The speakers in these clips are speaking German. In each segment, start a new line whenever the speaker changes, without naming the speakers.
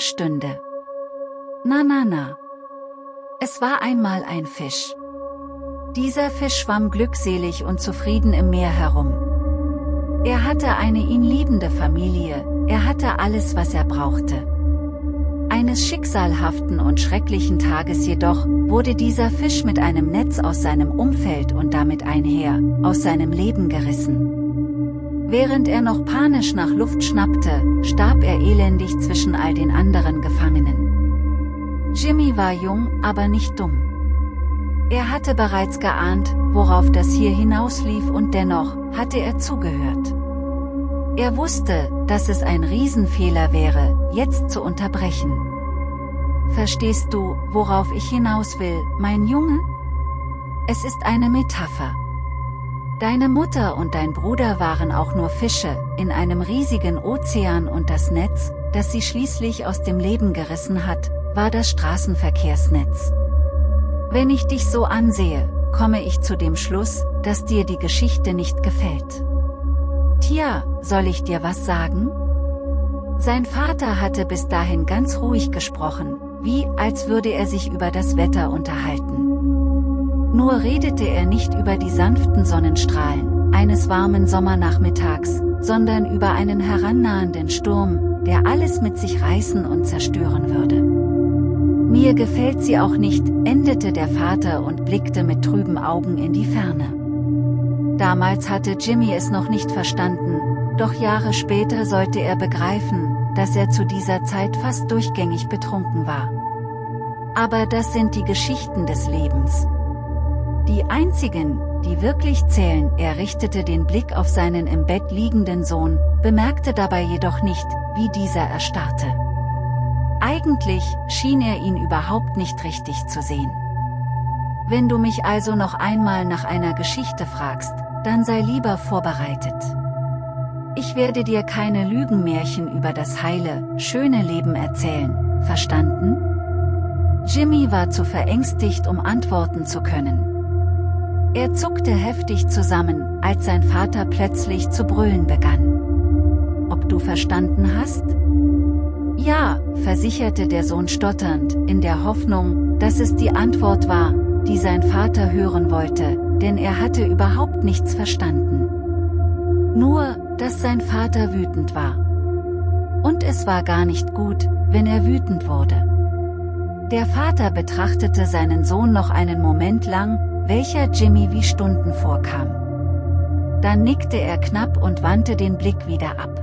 Lehrstunde. Na na na. Es war einmal ein Fisch. Dieser Fisch schwamm glückselig und zufrieden im Meer herum. Er hatte eine ihn liebende Familie, er hatte alles was er brauchte. Eines schicksalhaften und schrecklichen Tages jedoch, wurde dieser Fisch mit einem Netz aus seinem Umfeld und damit einher, aus seinem Leben gerissen. Während er noch panisch nach Luft schnappte, starb er elendig zwischen all den anderen Gefangenen. Jimmy war jung, aber nicht dumm. Er hatte bereits geahnt, worauf das hier hinauslief und dennoch, hatte er zugehört. Er wusste, dass es ein Riesenfehler wäre, jetzt zu unterbrechen. Verstehst du, worauf ich hinaus will, mein Junge? Es ist eine Metapher. Deine Mutter und dein Bruder waren auch nur Fische, in einem riesigen Ozean und das Netz, das sie schließlich aus dem Leben gerissen hat, war das Straßenverkehrsnetz. Wenn ich dich so ansehe, komme ich zu dem Schluss, dass dir die Geschichte nicht gefällt. Tja, soll ich dir was sagen? Sein Vater hatte bis dahin ganz ruhig gesprochen, wie als würde er sich über das Wetter unterhalten. Nur redete er nicht über die sanften Sonnenstrahlen, eines warmen Sommernachmittags, sondern über einen herannahenden Sturm, der alles mit sich reißen und zerstören würde. Mir gefällt sie auch nicht, endete der Vater und blickte mit trüben Augen in die Ferne. Damals hatte Jimmy es noch nicht verstanden, doch Jahre später sollte er begreifen, dass er zu dieser Zeit fast durchgängig betrunken war. Aber das sind die Geschichten des Lebens. Die einzigen, die wirklich zählen, er richtete den Blick auf seinen im Bett liegenden Sohn, bemerkte dabei jedoch nicht, wie dieser erstarrte. Eigentlich schien er ihn überhaupt nicht richtig zu sehen. Wenn du mich also noch einmal nach einer Geschichte fragst, dann sei lieber vorbereitet. Ich werde dir keine Lügenmärchen über das heile, schöne Leben erzählen, verstanden? Jimmy war zu verängstigt, um antworten zu können. Er zuckte heftig zusammen, als sein Vater plötzlich zu brüllen begann. Ob du verstanden hast? Ja, versicherte der Sohn stotternd, in der Hoffnung, dass es die Antwort war, die sein Vater hören wollte, denn er hatte überhaupt nichts verstanden. Nur, dass sein Vater wütend war. Und es war gar nicht gut, wenn er wütend wurde. Der Vater betrachtete seinen Sohn noch einen Moment lang, welcher Jimmy wie Stunden vorkam. Dann nickte er knapp und wandte den Blick wieder ab.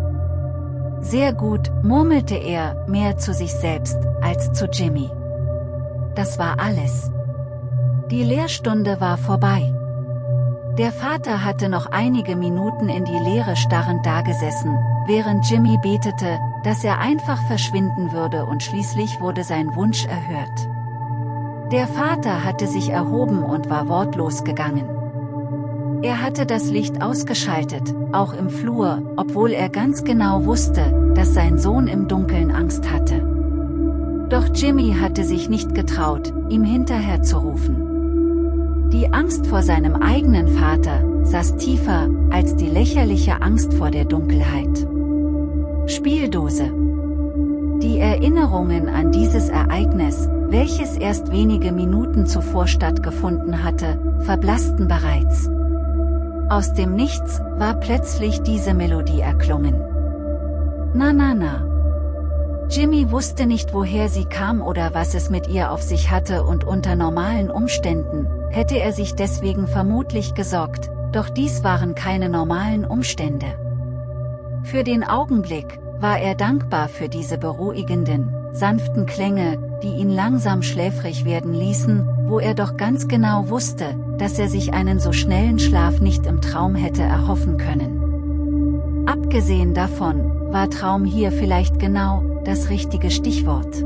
Sehr gut, murmelte er, mehr zu sich selbst, als zu Jimmy. Das war alles. Die Lehrstunde war vorbei. Der Vater hatte noch einige Minuten in die Leere starrend dagesessen, während Jimmy betete, dass er einfach verschwinden würde und schließlich wurde sein Wunsch erhört. Der Vater hatte sich erhoben und war wortlos gegangen. Er hatte das Licht ausgeschaltet, auch im Flur, obwohl er ganz genau wusste, dass sein Sohn im Dunkeln Angst hatte. Doch Jimmy hatte sich nicht getraut, ihm hinterher zu rufen. Die Angst vor seinem eigenen Vater saß tiefer als die lächerliche Angst vor der Dunkelheit. Spieldose Die Erinnerungen an dieses Ereignis, welches erst wenige Minuten zuvor stattgefunden hatte, verblassten bereits. Aus dem Nichts war plötzlich diese Melodie erklungen. Na na na. Jimmy wusste nicht woher sie kam oder was es mit ihr auf sich hatte und unter normalen Umständen, hätte er sich deswegen vermutlich gesorgt, doch dies waren keine normalen Umstände. Für den Augenblick, war er dankbar für diese beruhigenden, sanften Klänge, die ihn langsam schläfrig werden ließen, wo er doch ganz genau wusste, dass er sich einen so schnellen Schlaf nicht im Traum hätte erhoffen können. Abgesehen davon, war Traum hier vielleicht genau, das richtige Stichwort.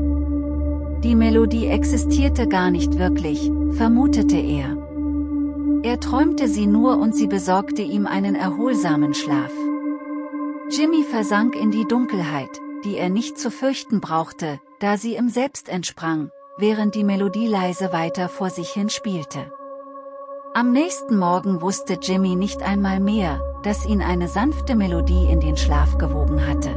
Die Melodie existierte gar nicht wirklich, vermutete er. Er träumte sie nur und sie besorgte ihm einen erholsamen Schlaf. Jimmy versank in die Dunkelheit, die er nicht zu fürchten brauchte, da sie ihm selbst entsprang, während die Melodie leise weiter vor sich hin spielte. Am nächsten Morgen wusste Jimmy nicht einmal mehr, dass ihn eine sanfte Melodie in den Schlaf gewogen hatte.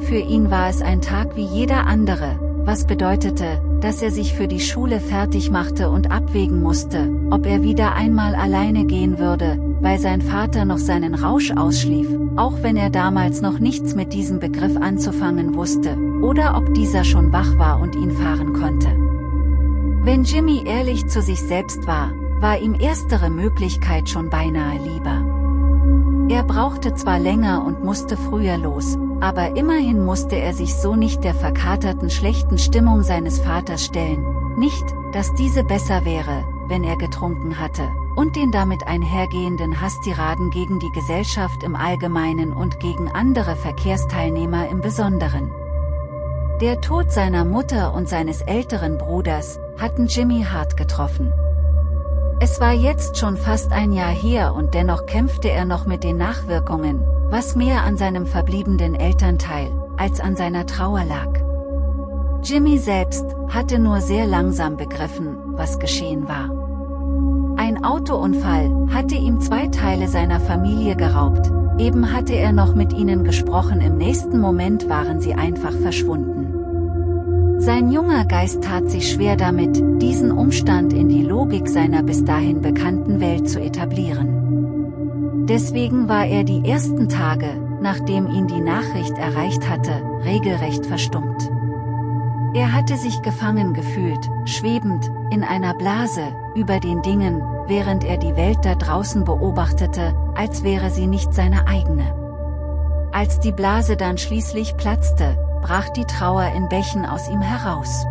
für ihn war es ein Tag wie jeder andere, was bedeutete, dass er sich für die Schule fertig machte und abwägen musste, ob er wieder einmal alleine gehen würde, weil sein Vater noch seinen Rausch ausschlief, auch wenn er damals noch nichts mit diesem Begriff anzufangen wusste, oder ob dieser schon wach war und ihn fahren konnte. Wenn Jimmy ehrlich zu sich selbst war, war ihm erstere Möglichkeit schon beinahe lieber. Er brauchte zwar länger und musste früher los, aber immerhin musste er sich so nicht der verkaterten schlechten Stimmung seines Vaters stellen, nicht, dass diese besser wäre, wenn er getrunken hatte, und den damit einhergehenden Hasstiraden gegen die Gesellschaft im Allgemeinen und gegen andere Verkehrsteilnehmer im Besonderen. Der Tod seiner Mutter und seines älteren Bruders, hatten Jimmy hart getroffen. Es war jetzt schon fast ein Jahr her und dennoch kämpfte er noch mit den Nachwirkungen, was mehr an seinem verbliebenen Elternteil, als an seiner Trauer lag. Jimmy selbst, hatte nur sehr langsam begriffen, was geschehen war. Ein Autounfall, hatte ihm zwei Teile seiner Familie geraubt, eben hatte er noch mit ihnen gesprochen im nächsten Moment waren sie einfach verschwunden. Sein junger Geist tat sich schwer damit, diesen Umstand in die Logik seiner bis dahin bekannten Welt zu etablieren. Deswegen war er die ersten Tage, nachdem ihn die Nachricht erreicht hatte, regelrecht verstummt. Er hatte sich gefangen gefühlt, schwebend, in einer Blase, über den Dingen, während er die Welt da draußen beobachtete, als wäre sie nicht seine eigene. Als die Blase dann schließlich platzte, brach die Trauer in Bächen aus ihm heraus.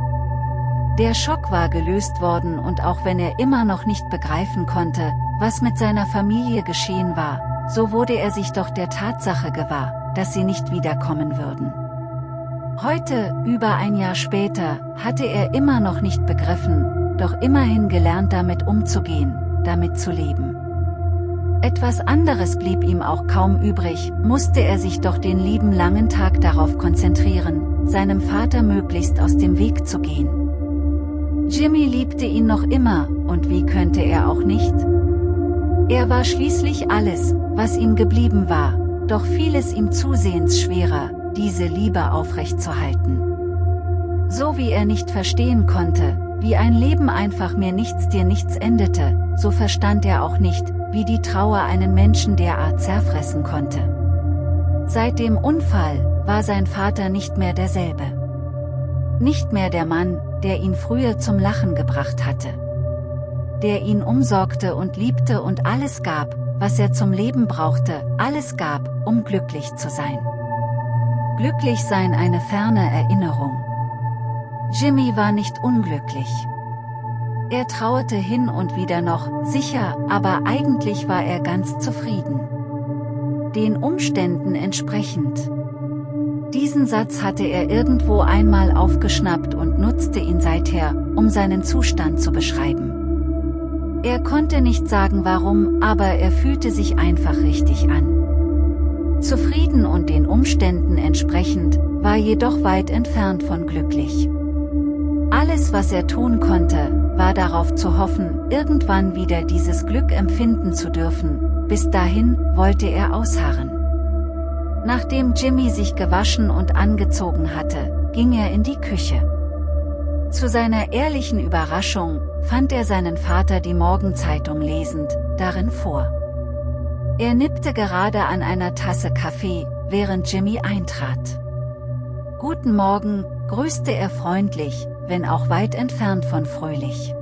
Der Schock war gelöst worden und auch wenn er immer noch nicht begreifen konnte, was mit seiner Familie geschehen war, so wurde er sich doch der Tatsache gewahr, dass sie nicht wiederkommen würden. Heute, über ein Jahr später, hatte er immer noch nicht begriffen, doch immerhin gelernt damit umzugehen, damit zu leben. Etwas anderes blieb ihm auch kaum übrig, musste er sich doch den lieben langen Tag darauf konzentrieren, seinem Vater möglichst aus dem Weg zu gehen. Jimmy liebte ihn noch immer, und wie könnte er auch nicht? Er war schließlich alles, was ihm geblieben war, doch fiel es ihm zusehends schwerer, diese Liebe aufrechtzuhalten. So wie er nicht verstehen konnte, wie ein Leben einfach mir nichts dir nichts endete, so verstand er auch nicht, wie die Trauer einen Menschen derart zerfressen konnte. Seit dem Unfall, war sein Vater nicht mehr derselbe. Nicht mehr der Mann, der ihn früher zum Lachen gebracht hatte. Der ihn umsorgte und liebte und alles gab, was er zum Leben brauchte, alles gab, um glücklich zu sein. Glücklich sein eine ferne Erinnerung. Jimmy war nicht unglücklich. Er trauerte hin und wieder noch, sicher, aber eigentlich war er ganz zufrieden. Den Umständen entsprechend. Diesen Satz hatte er irgendwo einmal aufgeschnappt und nutzte ihn seither, um seinen Zustand zu beschreiben. Er konnte nicht sagen warum, aber er fühlte sich einfach richtig an. Zufrieden und den Umständen entsprechend, war jedoch weit entfernt von glücklich. Alles was er tun konnte, war darauf zu hoffen, irgendwann wieder dieses Glück empfinden zu dürfen, bis dahin wollte er ausharren. Nachdem Jimmy sich gewaschen und angezogen hatte, ging er in die Küche. Zu seiner ehrlichen Überraschung, fand er seinen Vater die Morgenzeitung lesend, darin vor. Er nippte gerade an einer Tasse Kaffee, während Jimmy eintrat. Guten Morgen, grüßte er freundlich, wenn auch weit entfernt von fröhlich.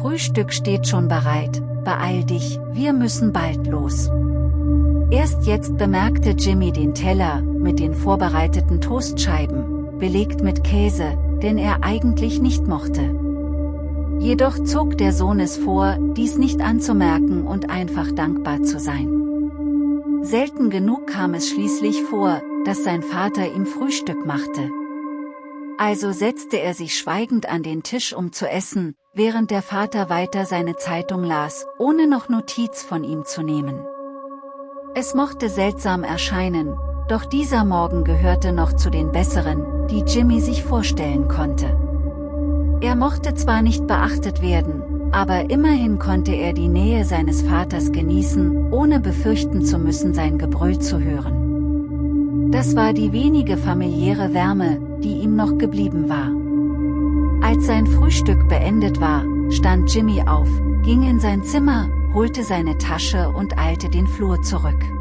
Frühstück steht schon bereit, beeil dich, wir müssen bald los. Erst jetzt bemerkte Jimmy den Teller, mit den vorbereiteten Toastscheiben, belegt mit Käse, den er eigentlich nicht mochte. Jedoch zog der Sohn es vor, dies nicht anzumerken und einfach dankbar zu sein. Selten genug kam es schließlich vor, dass sein Vater ihm Frühstück machte. Also setzte er sich schweigend an den Tisch um zu essen, während der Vater weiter seine Zeitung las, ohne noch Notiz von ihm zu nehmen. Es mochte seltsam erscheinen, doch dieser Morgen gehörte noch zu den besseren, die Jimmy sich vorstellen konnte. Er mochte zwar nicht beachtet werden, aber immerhin konnte er die Nähe seines Vaters genießen, ohne befürchten zu müssen sein Gebrüll zu hören. Das war die wenige familiäre Wärme, die ihm noch geblieben war. Als sein Frühstück beendet war, stand Jimmy auf, ging in sein Zimmer, holte seine Tasche und eilte den Flur zurück.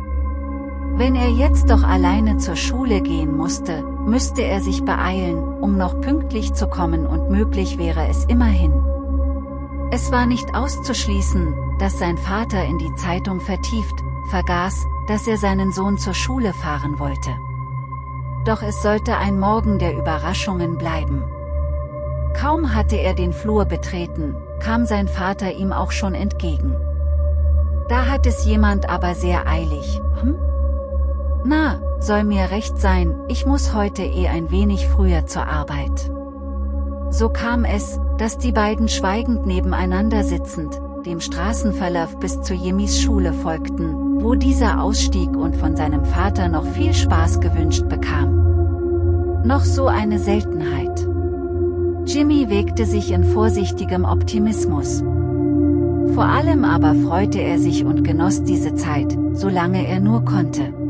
Wenn er jetzt doch alleine zur Schule gehen musste, müsste er sich beeilen, um noch pünktlich zu kommen und möglich wäre es immerhin. Es war nicht auszuschließen, dass sein Vater in die Zeitung vertieft, vergaß, dass er seinen Sohn zur Schule fahren wollte. Doch es sollte ein Morgen der Überraschungen bleiben. Kaum hatte er den Flur betreten, kam sein Vater ihm auch schon entgegen. Da hat es jemand aber sehr eilig, hm? Na, soll mir recht sein, ich muss heute eh ein wenig früher zur Arbeit. So kam es, dass die beiden schweigend nebeneinander sitzend, dem Straßenverlauf bis zu Jimmys Schule folgten, wo dieser ausstieg und von seinem Vater noch viel Spaß gewünscht bekam. Noch so eine Seltenheit. Jimmy wegte sich in vorsichtigem Optimismus. Vor allem aber freute er sich und genoss diese Zeit, solange er nur konnte.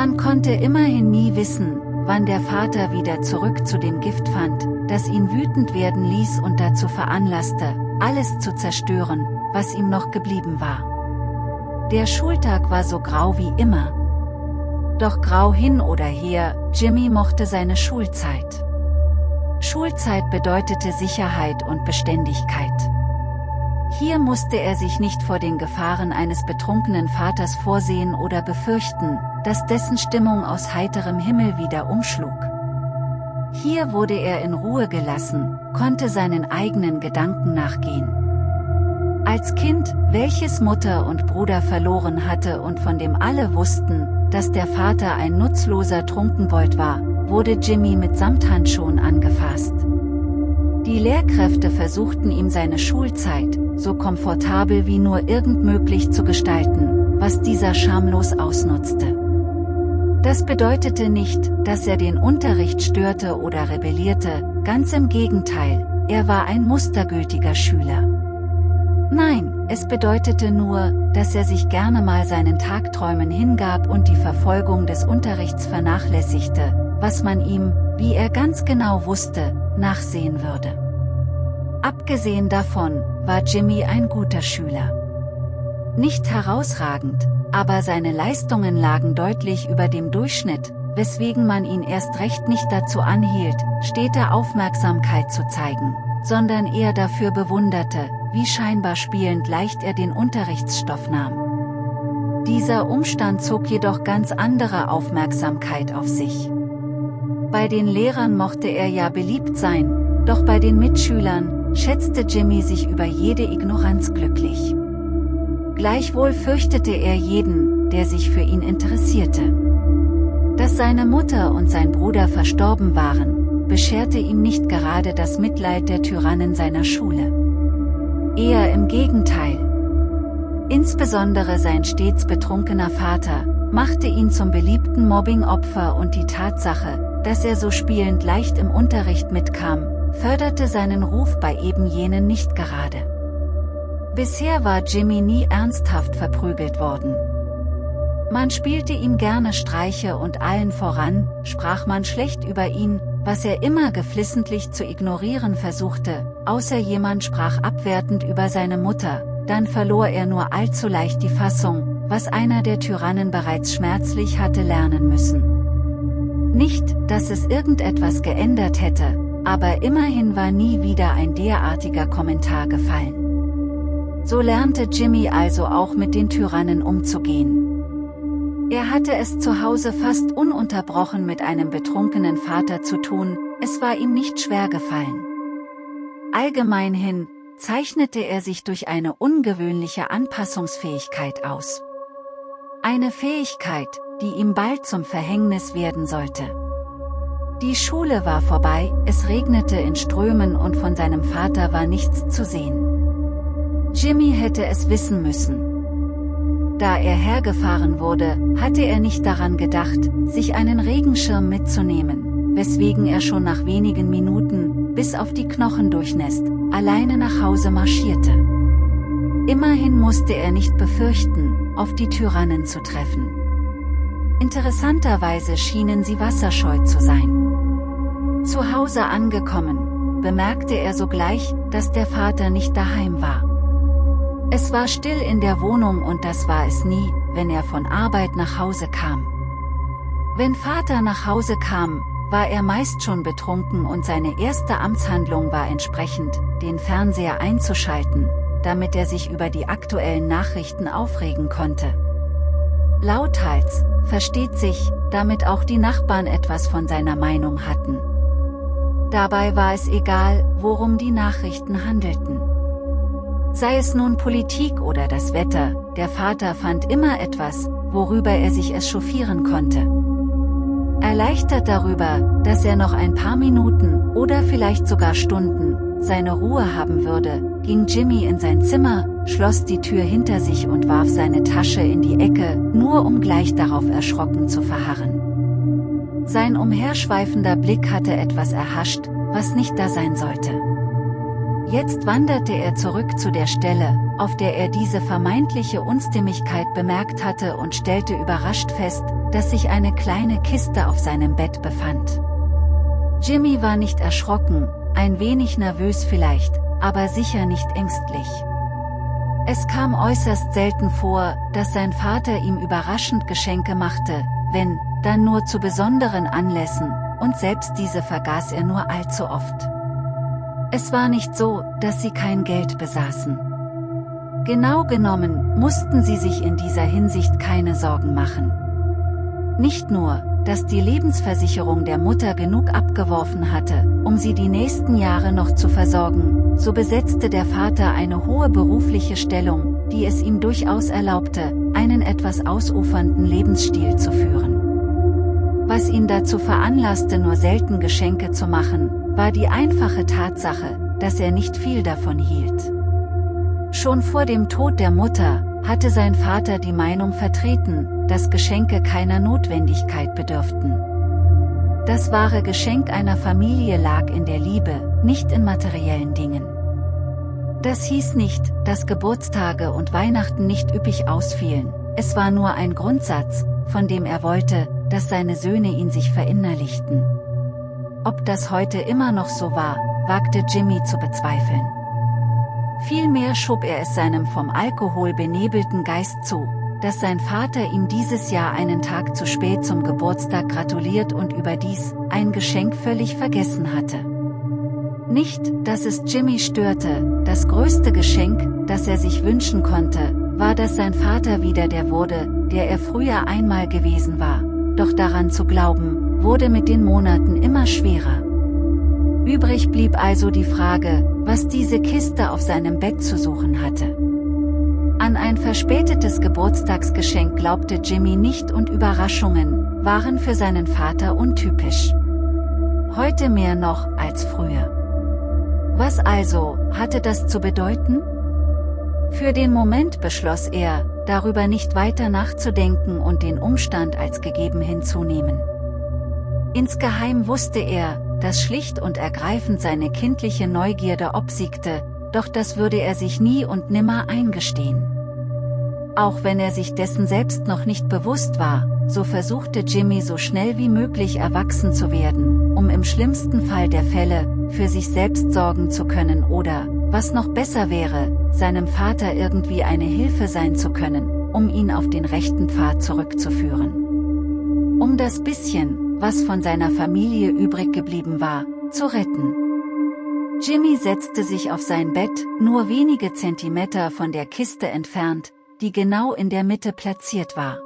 Man konnte immerhin nie wissen, wann der Vater wieder zurück zu dem Gift fand, das ihn wütend werden ließ und dazu veranlasste, alles zu zerstören, was ihm noch geblieben war. Der Schultag war so grau wie immer. Doch grau hin oder her, Jimmy mochte seine Schulzeit. Schulzeit bedeutete Sicherheit und Beständigkeit. Hier musste er sich nicht vor den Gefahren eines betrunkenen Vaters vorsehen oder befürchten, dass dessen Stimmung aus heiterem Himmel wieder umschlug. Hier wurde er in Ruhe gelassen, konnte seinen eigenen Gedanken nachgehen. Als Kind, welches Mutter und Bruder verloren hatte und von dem alle wussten, dass der Vater ein nutzloser Trunkenbold war, wurde Jimmy mit Samthandschuhen angefasst. Die Lehrkräfte versuchten ihm seine Schulzeit, so komfortabel wie nur irgend möglich zu gestalten, was dieser schamlos ausnutzte. Das bedeutete nicht, dass er den Unterricht störte oder rebellierte, ganz im Gegenteil, er war ein mustergültiger Schüler. Nein, es bedeutete nur, dass er sich gerne mal seinen Tagträumen hingab und die Verfolgung des Unterrichts vernachlässigte, was man ihm, wie er ganz genau wusste, nachsehen würde. Abgesehen davon, war Jimmy ein guter Schüler. Nicht herausragend, aber seine Leistungen lagen deutlich über dem Durchschnitt, weswegen man ihn erst recht nicht dazu anhielt, stete Aufmerksamkeit zu zeigen, sondern eher dafür bewunderte, wie scheinbar spielend leicht er den Unterrichtsstoff nahm. Dieser Umstand zog jedoch ganz andere Aufmerksamkeit auf sich. Bei den Lehrern mochte er ja beliebt sein, doch bei den Mitschülern, schätzte Jimmy sich über jede Ignoranz glücklich. Gleichwohl fürchtete er jeden, der sich für ihn interessierte. Dass seine Mutter und sein Bruder verstorben waren, bescherte ihm nicht gerade das Mitleid der Tyrannen seiner Schule. Eher im Gegenteil. Insbesondere sein stets betrunkener Vater, machte ihn zum beliebten Mobbing-Opfer und die Tatsache, dass er so spielend leicht im Unterricht mitkam, förderte seinen Ruf bei eben jenen nicht gerade. Bisher war Jimmy nie ernsthaft verprügelt worden. Man spielte ihm gerne Streiche und allen voran, sprach man schlecht über ihn, was er immer geflissentlich zu ignorieren versuchte, außer jemand sprach abwertend über seine Mutter, dann verlor er nur allzu leicht die Fassung, was einer der Tyrannen bereits schmerzlich hatte lernen müssen. Nicht, dass es irgendetwas geändert hätte, aber immerhin war nie wieder ein derartiger Kommentar gefallen. So lernte Jimmy also auch mit den Tyrannen umzugehen. Er hatte es zu Hause fast ununterbrochen mit einem betrunkenen Vater zu tun, es war ihm nicht schwer gefallen. Allgemein hin, zeichnete er sich durch eine ungewöhnliche Anpassungsfähigkeit aus. Eine Fähigkeit, die ihm bald zum Verhängnis werden sollte. Die Schule war vorbei, es regnete in Strömen und von seinem Vater war nichts zu sehen. Jimmy hätte es wissen müssen. Da er hergefahren wurde, hatte er nicht daran gedacht, sich einen Regenschirm mitzunehmen, weswegen er schon nach wenigen Minuten, bis auf die Knochen durchnässt, alleine nach Hause marschierte. Immerhin musste er nicht befürchten, auf die Tyrannen zu treffen. Interessanterweise schienen sie wasserscheu zu sein. Zu Hause angekommen, bemerkte er sogleich, dass der Vater nicht daheim war. Es war still in der Wohnung und das war es nie, wenn er von Arbeit nach Hause kam. Wenn Vater nach Hause kam, war er meist schon betrunken und seine erste Amtshandlung war entsprechend, den Fernseher einzuschalten, damit er sich über die aktuellen Nachrichten aufregen konnte. Lauthals, versteht sich, damit auch die Nachbarn etwas von seiner Meinung hatten. Dabei war es egal, worum die Nachrichten handelten. Sei es nun Politik oder das Wetter, der Vater fand immer etwas, worüber er sich echauffieren konnte. Erleichtert darüber, dass er noch ein paar Minuten oder vielleicht sogar Stunden seine Ruhe haben würde, ging Jimmy in sein Zimmer, schloss die Tür hinter sich und warf seine Tasche in die Ecke, nur um gleich darauf erschrocken zu verharren. Sein umherschweifender Blick hatte etwas erhascht, was nicht da sein sollte. Jetzt wanderte er zurück zu der Stelle, auf der er diese vermeintliche Unstimmigkeit bemerkt hatte und stellte überrascht fest, dass sich eine kleine Kiste auf seinem Bett befand. Jimmy war nicht erschrocken, ein wenig nervös vielleicht, aber sicher nicht ängstlich. Es kam äußerst selten vor, dass sein Vater ihm überraschend Geschenke machte, wenn, dann nur zu besonderen Anlässen, und selbst diese vergaß er nur allzu oft. Es war nicht so, dass sie kein Geld besaßen. Genau genommen, mussten sie sich in dieser Hinsicht keine Sorgen machen. Nicht nur, dass die Lebensversicherung der Mutter genug abgeworfen hatte, um sie die nächsten Jahre noch zu versorgen, so besetzte der Vater eine hohe berufliche Stellung, die es ihm durchaus erlaubte, einen etwas ausufernden Lebensstil zu führen. Was ihn dazu veranlasste nur selten Geschenke zu machen, war die einfache Tatsache, dass er nicht viel davon hielt. Schon vor dem Tod der Mutter, hatte sein Vater die Meinung vertreten, dass Geschenke keiner Notwendigkeit bedürften. Das wahre Geschenk einer Familie lag in der Liebe, nicht in materiellen Dingen. Das hieß nicht, dass Geburtstage und Weihnachten nicht üppig ausfielen, es war nur ein Grundsatz, von dem er wollte, dass seine Söhne ihn sich verinnerlichten. Ob das heute immer noch so war, wagte Jimmy zu bezweifeln. Vielmehr schob er es seinem vom Alkohol benebelten Geist zu, dass sein Vater ihm dieses Jahr einen Tag zu spät zum Geburtstag gratuliert und überdies ein Geschenk völlig vergessen hatte. Nicht, dass es Jimmy störte, das größte Geschenk, das er sich wünschen konnte, war dass sein Vater wieder der wurde, der er früher einmal gewesen war, doch daran zu glauben, wurde mit den Monaten immer schwerer. Übrig blieb also die Frage, was diese Kiste auf seinem Bett zu suchen hatte. An ein verspätetes Geburtstagsgeschenk glaubte Jimmy nicht und Überraschungen waren für seinen Vater untypisch. Heute mehr noch als früher. Was also hatte das zu bedeuten? Für den Moment beschloss er, darüber nicht weiter nachzudenken und den Umstand als gegeben hinzunehmen. Insgeheim wusste er, dass schlicht und ergreifend seine kindliche Neugierde obsiegte, doch das würde er sich nie und nimmer eingestehen. Auch wenn er sich dessen selbst noch nicht bewusst war, so versuchte Jimmy so schnell wie möglich erwachsen zu werden, um im schlimmsten Fall der Fälle, für sich selbst sorgen zu können oder, was noch besser wäre, seinem Vater irgendwie eine Hilfe sein zu können, um ihn auf den rechten Pfad zurückzuführen. Um das bisschen, was von seiner Familie übrig geblieben war, zu retten. Jimmy setzte sich auf sein Bett, nur wenige Zentimeter von der Kiste entfernt, die genau in der Mitte platziert war.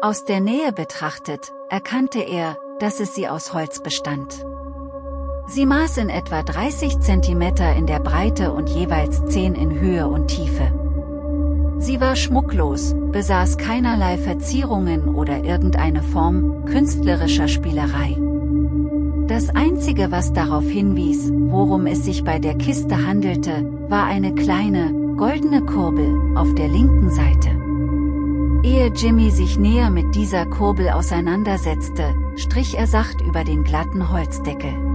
Aus der Nähe betrachtet, erkannte er, dass es sie aus Holz bestand. Sie maß in etwa 30 cm in der Breite und jeweils 10 in Höhe und Tiefe. Sie war schmucklos, besaß keinerlei Verzierungen oder irgendeine Form künstlerischer Spielerei. Das Einzige was darauf hinwies, worum es sich bei der Kiste handelte, war eine kleine, goldene Kurbel auf der linken Seite. Ehe Jimmy sich näher mit dieser Kurbel auseinandersetzte, strich er sacht über den glatten Holzdeckel.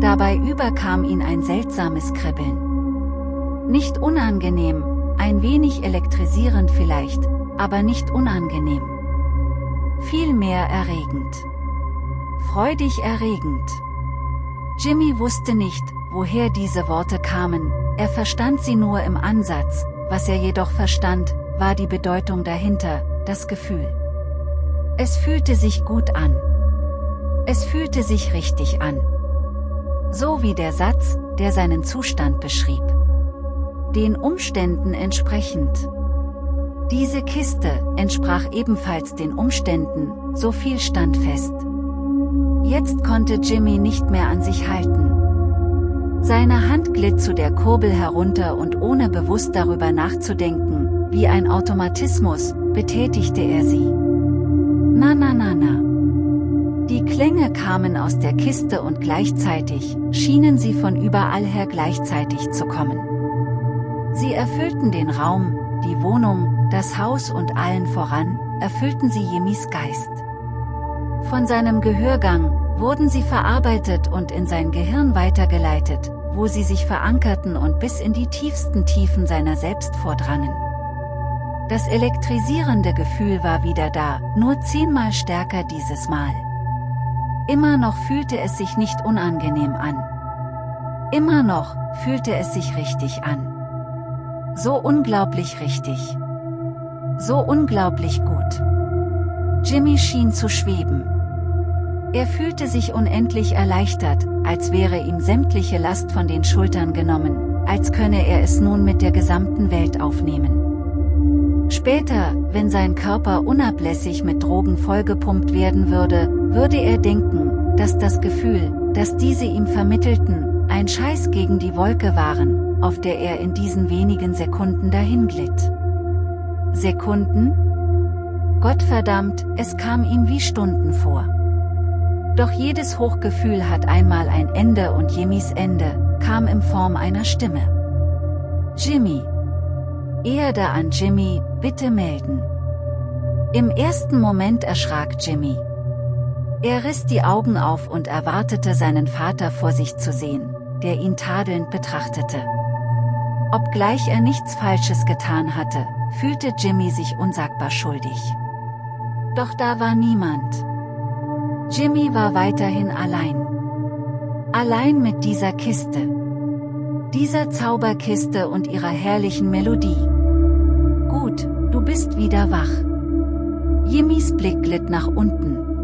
Dabei überkam ihn ein seltsames Kribbeln. Nicht unangenehm, ein wenig elektrisierend vielleicht, aber nicht unangenehm. vielmehr erregend. Freudig erregend. Jimmy wusste nicht, woher diese Worte kamen, er verstand sie nur im Ansatz, was er jedoch verstand, war die Bedeutung dahinter, das Gefühl. Es fühlte sich gut an. Es fühlte sich richtig an. So wie der Satz, der seinen Zustand beschrieb. Den Umständen entsprechend. Diese Kiste entsprach ebenfalls den Umständen, so viel stand fest. Jetzt konnte Jimmy nicht mehr an sich halten. Seine Hand glitt zu der Kurbel herunter und ohne bewusst darüber nachzudenken, wie ein Automatismus, betätigte er sie. Na na na na. Die Klänge kamen aus der Kiste und gleichzeitig, schienen sie von überall her gleichzeitig zu kommen. Sie erfüllten den Raum, die Wohnung, das Haus und allen voran, erfüllten sie Jimmys Geist. Von seinem Gehörgang, wurden sie verarbeitet und in sein Gehirn weitergeleitet, wo sie sich verankerten und bis in die tiefsten Tiefen seiner selbst vordrangen. Das elektrisierende Gefühl war wieder da, nur zehnmal stärker dieses Mal. Immer noch fühlte es sich nicht unangenehm an. Immer noch fühlte es sich richtig an. So unglaublich richtig. So unglaublich gut. Jimmy schien zu schweben. Er fühlte sich unendlich erleichtert, als wäre ihm sämtliche Last von den Schultern genommen, als könne er es nun mit der gesamten Welt aufnehmen. Später, wenn sein Körper unablässig mit Drogen vollgepumpt werden würde, würde er denken, dass das Gefühl, das diese ihm vermittelten, ein Scheiß gegen die Wolke waren, auf der er in diesen wenigen Sekunden dahinglitt. Sekunden? Gottverdammt, es kam ihm wie Stunden vor. Doch jedes Hochgefühl hat einmal ein Ende und Jimmys Ende, kam in Form einer Stimme. Jimmy. Erde an Jimmy, bitte melden. Im ersten Moment erschrak Jimmy. Er riss die Augen auf und erwartete seinen Vater vor sich zu sehen, der ihn tadelnd betrachtete. Obgleich er nichts Falsches getan hatte, fühlte Jimmy sich unsagbar schuldig. Doch da war niemand. Jimmy war weiterhin allein. Allein mit dieser Kiste. Dieser Zauberkiste und ihrer herrlichen Melodie. Gut, du bist wieder wach. Jimmys Blick glitt nach unten.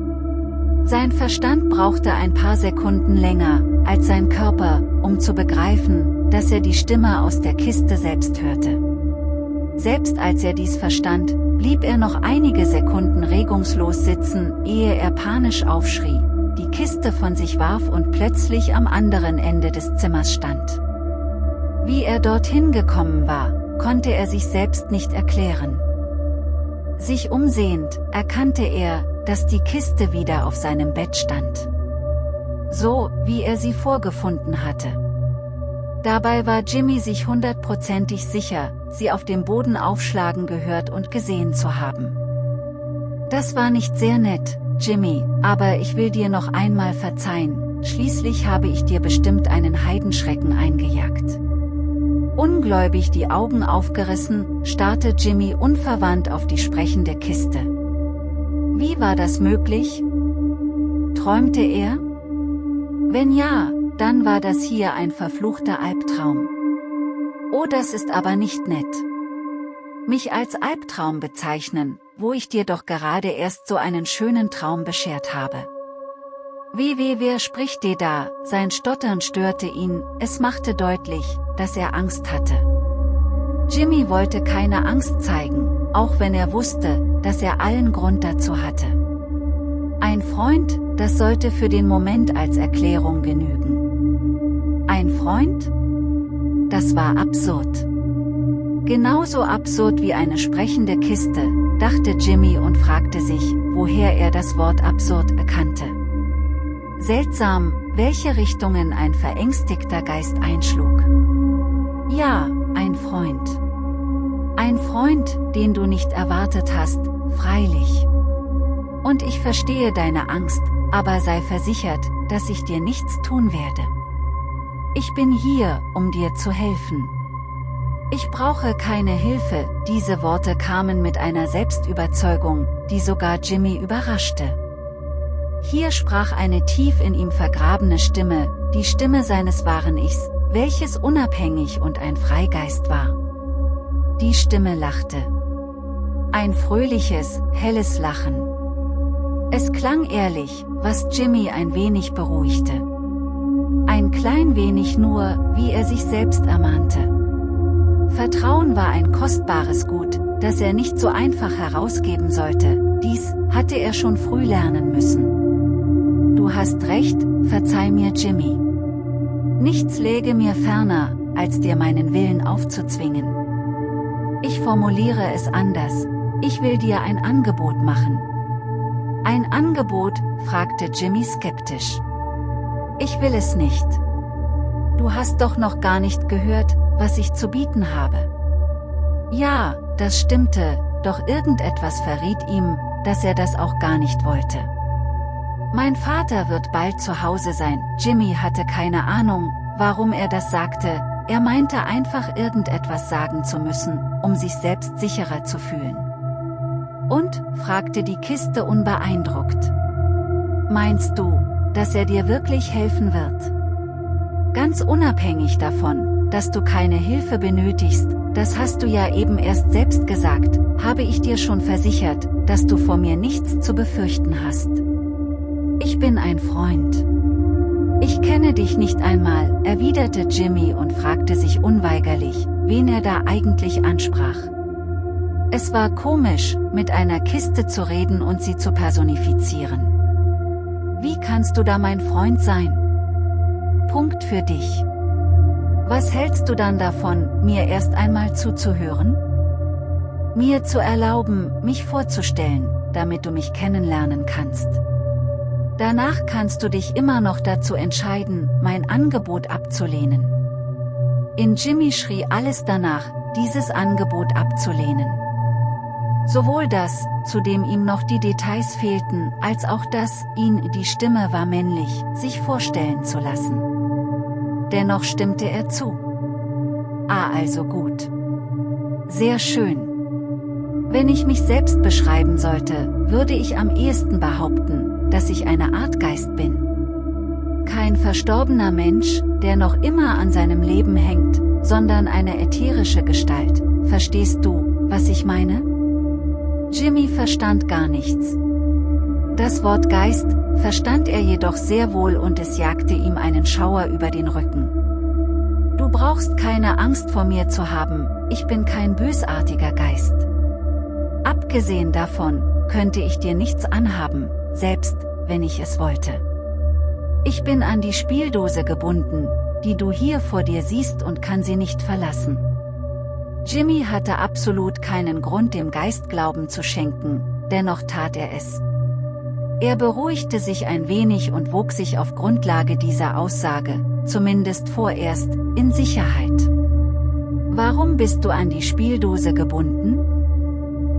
Sein Verstand brauchte ein paar Sekunden länger, als sein Körper, um zu begreifen, dass er die Stimme aus der Kiste selbst hörte. Selbst als er dies verstand, blieb er noch einige Sekunden regungslos sitzen, ehe er panisch aufschrie, die Kiste von sich warf und plötzlich am anderen Ende des Zimmers stand. Wie er dorthin gekommen war, konnte er sich selbst nicht erklären. Sich umsehend, erkannte er, dass die Kiste wieder auf seinem Bett stand. So, wie er sie vorgefunden hatte. Dabei war Jimmy sich hundertprozentig sicher, sie auf dem Boden aufschlagen gehört und gesehen zu haben. Das war nicht sehr nett, Jimmy, aber ich will dir noch einmal verzeihen, schließlich habe ich dir bestimmt einen Heidenschrecken eingejagt. Ungläubig die Augen aufgerissen, starrte Jimmy unverwandt auf die sprechende Kiste. Wie war das möglich? Träumte er? Wenn ja, dann war das hier ein verfluchter Albtraum. Oh das ist aber nicht nett. Mich als Albtraum bezeichnen, wo ich dir doch gerade erst so einen schönen Traum beschert habe. Wie wer spricht dir da, sein Stottern störte ihn, es machte deutlich, dass er Angst hatte. Jimmy wollte keine Angst zeigen, auch wenn er wusste, dass er allen Grund dazu hatte. Ein Freund, das sollte für den Moment als Erklärung genügen. Ein Freund? Das war absurd. Genauso absurd wie eine sprechende Kiste, dachte Jimmy und fragte sich, woher er das Wort absurd erkannte. Seltsam, welche Richtungen ein verängstigter Geist einschlug. Ja, ein Freund. Ein Freund, den du nicht erwartet hast, freilich. Und ich verstehe deine Angst, aber sei versichert, dass ich dir nichts tun werde. Ich bin hier, um dir zu helfen. Ich brauche keine Hilfe, diese Worte kamen mit einer Selbstüberzeugung, die sogar Jimmy überraschte. Hier sprach eine tief in ihm vergrabene Stimme, die Stimme seines wahren Ichs, welches unabhängig und ein Freigeist war. Die Stimme lachte. Ein fröhliches, helles Lachen. Es klang ehrlich, was Jimmy ein wenig beruhigte. Ein klein wenig nur, wie er sich selbst ermahnte. Vertrauen war ein kostbares Gut, das er nicht so einfach herausgeben sollte, dies hatte er schon früh lernen müssen. Du hast recht, verzeih mir Jimmy. Nichts läge mir ferner, als dir meinen Willen aufzuzwingen. Ich formuliere es anders, ich will dir ein Angebot machen. Ein Angebot, fragte Jimmy skeptisch. Ich will es nicht. Du hast doch noch gar nicht gehört, was ich zu bieten habe. Ja, das stimmte, doch irgendetwas verriet ihm, dass er das auch gar nicht wollte. Mein Vater wird bald zu Hause sein, Jimmy hatte keine Ahnung, warum er das sagte, er meinte einfach irgendetwas sagen zu müssen, um sich selbst sicherer zu fühlen. Und, fragte die Kiste unbeeindruckt. Meinst du, dass er dir wirklich helfen wird? Ganz unabhängig davon, dass du keine Hilfe benötigst, das hast du ja eben erst selbst gesagt, habe ich dir schon versichert, dass du vor mir nichts zu befürchten hast. Ich bin ein Freund. Ich kenne dich nicht einmal, erwiderte Jimmy und fragte sich unweigerlich, wen er da eigentlich ansprach. Es war komisch, mit einer Kiste zu reden und sie zu personifizieren. Wie kannst du da mein Freund sein? Punkt für dich. Was hältst du dann davon, mir erst einmal zuzuhören? Mir zu erlauben, mich vorzustellen, damit du mich kennenlernen kannst. Danach kannst du dich immer noch dazu entscheiden, mein Angebot abzulehnen. In Jimmy schrie alles danach, dieses Angebot abzulehnen. Sowohl das, zu dem ihm noch die Details fehlten, als auch das, ihn, die Stimme war männlich, sich vorstellen zu lassen. Dennoch stimmte er zu. Ah also gut. Sehr schön. Wenn ich mich selbst beschreiben sollte, würde ich am ehesten behaupten, dass ich eine Art Geist bin. Kein verstorbener Mensch, der noch immer an seinem Leben hängt, sondern eine ätherische Gestalt. Verstehst du, was ich meine? Jimmy verstand gar nichts. Das Wort Geist, verstand er jedoch sehr wohl und es jagte ihm einen Schauer über den Rücken. Du brauchst keine Angst vor mir zu haben, ich bin kein bösartiger Geist. Abgesehen davon, könnte ich dir nichts anhaben, selbst, wenn ich es wollte. Ich bin an die Spieldose gebunden, die du hier vor dir siehst und kann sie nicht verlassen. Jimmy hatte absolut keinen Grund dem Geist Glauben zu schenken, dennoch tat er es. Er beruhigte sich ein wenig und wog sich auf Grundlage dieser Aussage, zumindest vorerst, in Sicherheit. Warum bist du an die Spieldose gebunden?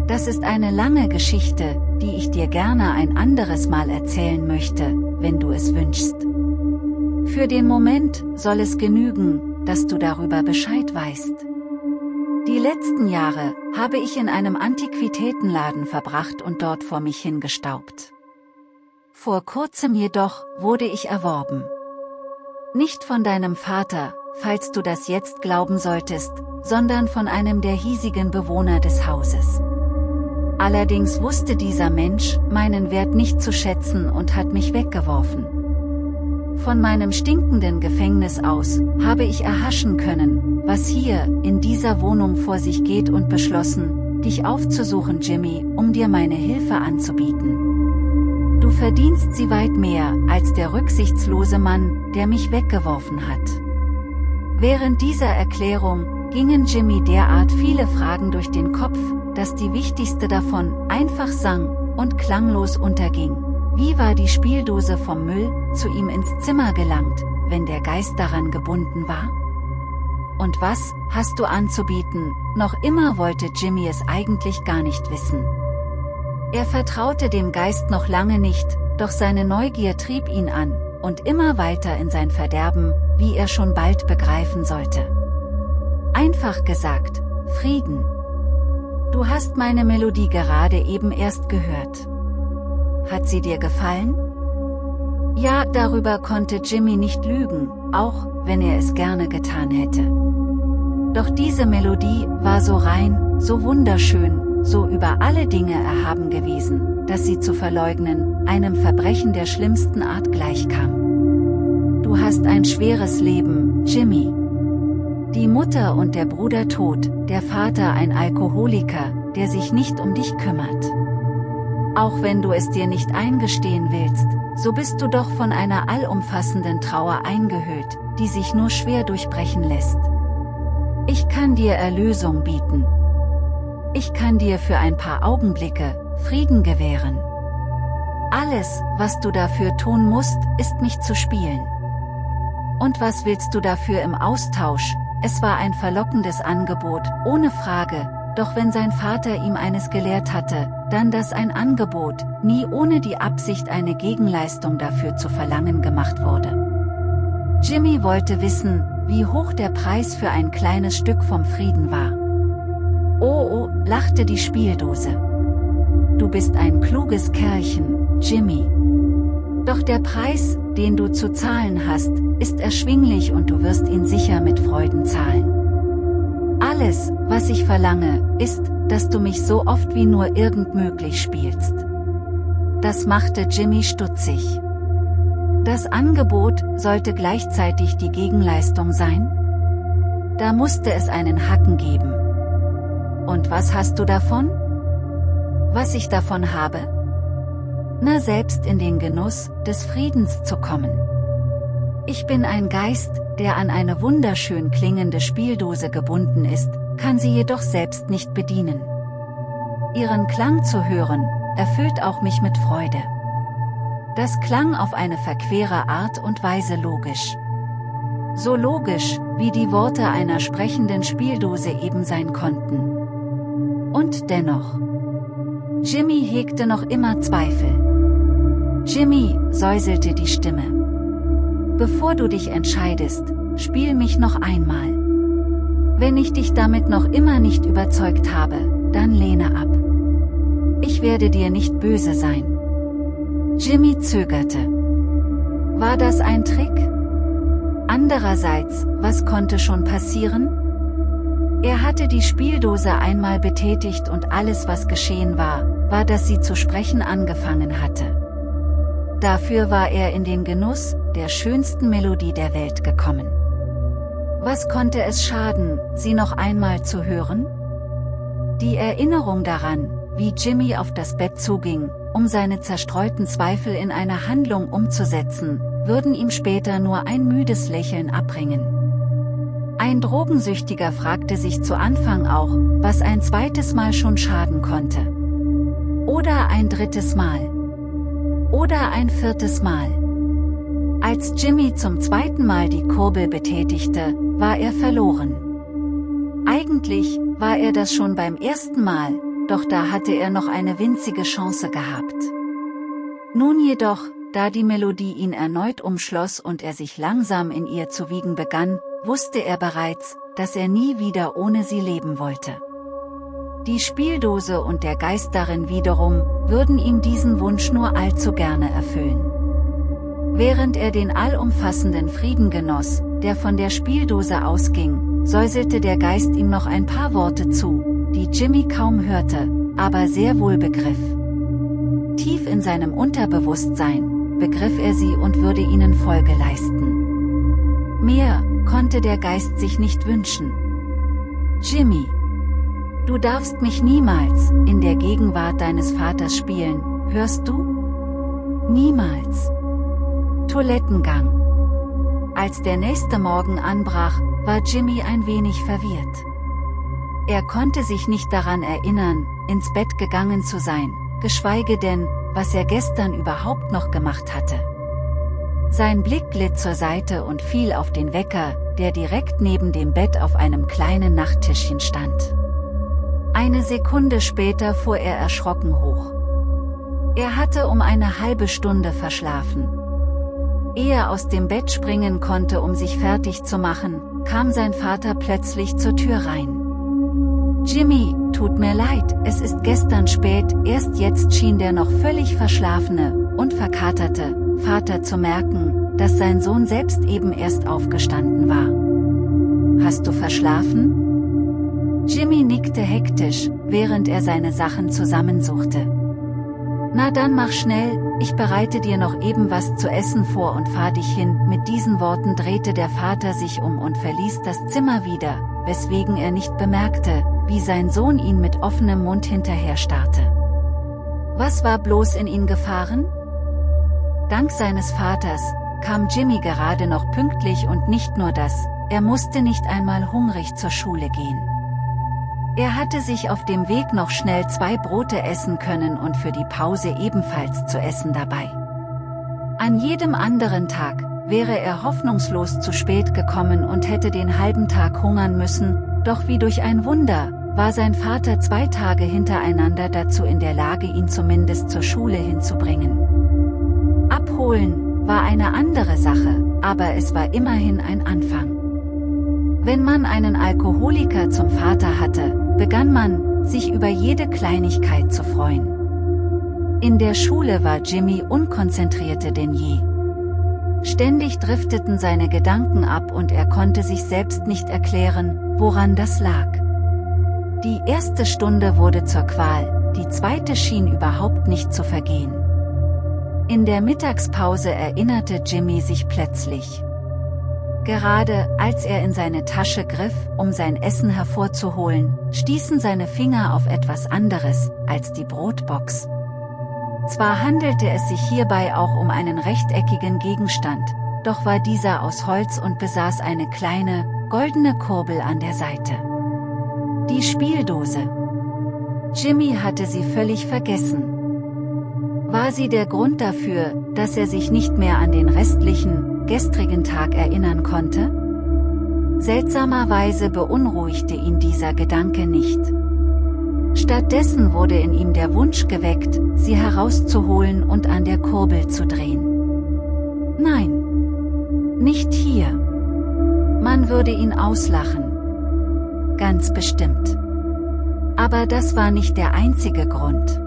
Das ist eine lange Geschichte, die ich dir gerne ein anderes Mal erzählen möchte, wenn du es wünschst. Für den Moment soll es genügen, dass du darüber Bescheid weißt. Die letzten Jahre habe ich in einem Antiquitätenladen verbracht und dort vor mich hingestaubt. Vor kurzem jedoch wurde ich erworben. Nicht von deinem Vater, falls du das jetzt glauben solltest, sondern von einem der hiesigen Bewohner des Hauses. Allerdings wusste dieser Mensch meinen Wert nicht zu schätzen und hat mich weggeworfen. Von meinem stinkenden Gefängnis aus habe ich erhaschen können, was hier in dieser Wohnung vor sich geht und beschlossen, dich aufzusuchen Jimmy, um dir meine Hilfe anzubieten. Du verdienst sie weit mehr, als der rücksichtslose Mann, der mich weggeworfen hat. Während dieser Erklärung, gingen Jimmy derart viele Fragen durch den Kopf, dass die wichtigste davon einfach sang und klanglos unterging. Wie war die Spieldose vom Müll zu ihm ins Zimmer gelangt, wenn der Geist daran gebunden war? Und was hast du anzubieten? Noch immer wollte Jimmy es eigentlich gar nicht wissen. Er vertraute dem Geist noch lange nicht, doch seine Neugier trieb ihn an, und immer weiter in sein Verderben, wie er schon bald begreifen sollte. Einfach gesagt, Frieden. Du hast meine Melodie gerade eben erst gehört. Hat sie dir gefallen? Ja, darüber konnte Jimmy nicht lügen, auch wenn er es gerne getan hätte. Doch diese Melodie war so rein, so wunderschön, so über alle Dinge erhaben gewesen, dass sie zu verleugnen, einem Verbrechen der schlimmsten Art gleichkam. Du hast ein schweres Leben, Jimmy. Die Mutter und der Bruder tot, der Vater ein Alkoholiker, der sich nicht um dich kümmert. Auch wenn du es dir nicht eingestehen willst, so bist du doch von einer allumfassenden Trauer eingehüllt, die sich nur schwer durchbrechen lässt. Ich kann dir Erlösung bieten. Ich kann dir für ein paar Augenblicke Frieden gewähren. Alles, was du dafür tun musst, ist mich zu spielen. Und was willst du dafür im Austausch? Es war ein verlockendes Angebot, ohne Frage, doch wenn sein Vater ihm eines gelehrt hatte, dann das ein Angebot, nie ohne die Absicht eine Gegenleistung dafür zu verlangen gemacht wurde. Jimmy wollte wissen, wie hoch der Preis für ein kleines Stück vom Frieden war. Oh oh, lachte die Spieldose. Du bist ein kluges Kerlchen, Jimmy. Doch der Preis, den du zu zahlen hast, ist erschwinglich und du wirst ihn sicher mit Freuden zahlen. Alles, was ich verlange, ist, dass du mich so oft wie nur irgend möglich spielst. Das machte Jimmy stutzig. Das Angebot sollte gleichzeitig die Gegenleistung sein? Da musste es einen Hacken geben. Und was hast du davon? Was ich davon habe? Na selbst in den Genuss des Friedens zu kommen. Ich bin ein Geist, der an eine wunderschön klingende Spieldose gebunden ist, kann sie jedoch selbst nicht bedienen. Ihren Klang zu hören, erfüllt auch mich mit Freude. Das klang auf eine verquere Art und Weise logisch. So logisch, wie die Worte einer sprechenden Spieldose eben sein konnten. Und dennoch. Jimmy hegte noch immer Zweifel. Jimmy, säuselte die Stimme. Bevor du dich entscheidest, spiel mich noch einmal. Wenn ich dich damit noch immer nicht überzeugt habe, dann lehne ab. Ich werde dir nicht böse sein. Jimmy zögerte. War das ein Trick? Andererseits, was konnte schon passieren? Er hatte die Spieldose einmal betätigt und alles was geschehen war, war dass sie zu sprechen angefangen hatte. Dafür war er in den Genuss, der schönsten Melodie der Welt gekommen. Was konnte es schaden, sie noch einmal zu hören? Die Erinnerung daran, wie Jimmy auf das Bett zuging, um seine zerstreuten Zweifel in eine Handlung umzusetzen, würden ihm später nur ein müdes Lächeln abbringen. Ein Drogensüchtiger fragte sich zu Anfang auch, was ein zweites Mal schon schaden konnte. Oder ein drittes Mal. Oder ein viertes Mal. Als Jimmy zum zweiten Mal die Kurbel betätigte, war er verloren. Eigentlich war er das schon beim ersten Mal, doch da hatte er noch eine winzige Chance gehabt. Nun jedoch, da die Melodie ihn erneut umschloss und er sich langsam in ihr zu wiegen begann, wusste er bereits, dass er nie wieder ohne sie leben wollte. Die Spieldose und der Geist darin wiederum, würden ihm diesen Wunsch nur allzu gerne erfüllen. Während er den allumfassenden Frieden genoss, der von der Spieldose ausging, säuselte der Geist ihm noch ein paar Worte zu, die Jimmy kaum hörte, aber sehr wohl begriff. Tief in seinem Unterbewusstsein, begriff er sie und würde ihnen Folge leisten. Mehr, konnte der Geist sich nicht wünschen. Jimmy! Du darfst mich niemals, in der Gegenwart deines Vaters spielen, hörst du? Niemals. Toilettengang. Als der nächste Morgen anbrach, war Jimmy ein wenig verwirrt. Er konnte sich nicht daran erinnern, ins Bett gegangen zu sein, geschweige denn, was er gestern überhaupt noch gemacht hatte. Sein Blick glitt zur Seite und fiel auf den Wecker, der direkt neben dem Bett auf einem kleinen Nachttischchen stand. Eine Sekunde später fuhr er erschrocken hoch. Er hatte um eine halbe Stunde verschlafen. Ehe er aus dem Bett springen konnte um sich fertig zu machen, kam sein Vater plötzlich zur Tür rein. Jimmy, tut mir leid, es ist gestern spät, erst jetzt schien der noch völlig verschlafene und verkaterte Vater zu merken, dass sein Sohn selbst eben erst aufgestanden war. Hast du verschlafen? Jimmy nickte hektisch, während er seine Sachen zusammensuchte. Na dann mach schnell, ich bereite dir noch eben was zu essen vor und fahr dich hin. Mit diesen Worten drehte der Vater sich um und verließ das Zimmer wieder, weswegen er nicht bemerkte, wie sein Sohn ihn mit offenem Mund hinterher starrte. Was war bloß in ihn gefahren? Dank seines Vaters, kam Jimmy gerade noch pünktlich und nicht nur das, er musste nicht einmal hungrig zur Schule gehen. Er hatte sich auf dem Weg noch schnell zwei Brote essen können und für die Pause ebenfalls zu essen dabei. An jedem anderen Tag, wäre er hoffnungslos zu spät gekommen und hätte den halben Tag hungern müssen, doch wie durch ein Wunder, war sein Vater zwei Tage hintereinander dazu in der Lage ihn zumindest zur Schule hinzubringen. Abholen, war eine andere Sache, aber es war immerhin ein Anfang. Wenn man einen Alkoholiker zum Vater hatte, begann man, sich über jede Kleinigkeit zu freuen. In der Schule war Jimmy unkonzentrierter denn je. Ständig drifteten seine Gedanken ab und er konnte sich selbst nicht erklären, woran das lag. Die erste Stunde wurde zur Qual, die zweite schien überhaupt nicht zu vergehen. In der Mittagspause erinnerte Jimmy sich plötzlich. Gerade, als er in seine Tasche griff, um sein Essen hervorzuholen, stießen seine Finger auf etwas anderes, als die Brotbox. Zwar handelte es sich hierbei auch um einen rechteckigen Gegenstand, doch war dieser aus Holz und besaß eine kleine, goldene Kurbel an der Seite. Die Spieldose. Jimmy hatte sie völlig vergessen. War sie der Grund dafür, dass er sich nicht mehr an den restlichen, gestrigen Tag erinnern konnte? Seltsamerweise beunruhigte ihn dieser Gedanke nicht. Stattdessen wurde in ihm der Wunsch geweckt, sie herauszuholen und an der Kurbel zu drehen. Nein. Nicht hier. Man würde ihn auslachen. Ganz bestimmt. Aber das war nicht der einzige Grund.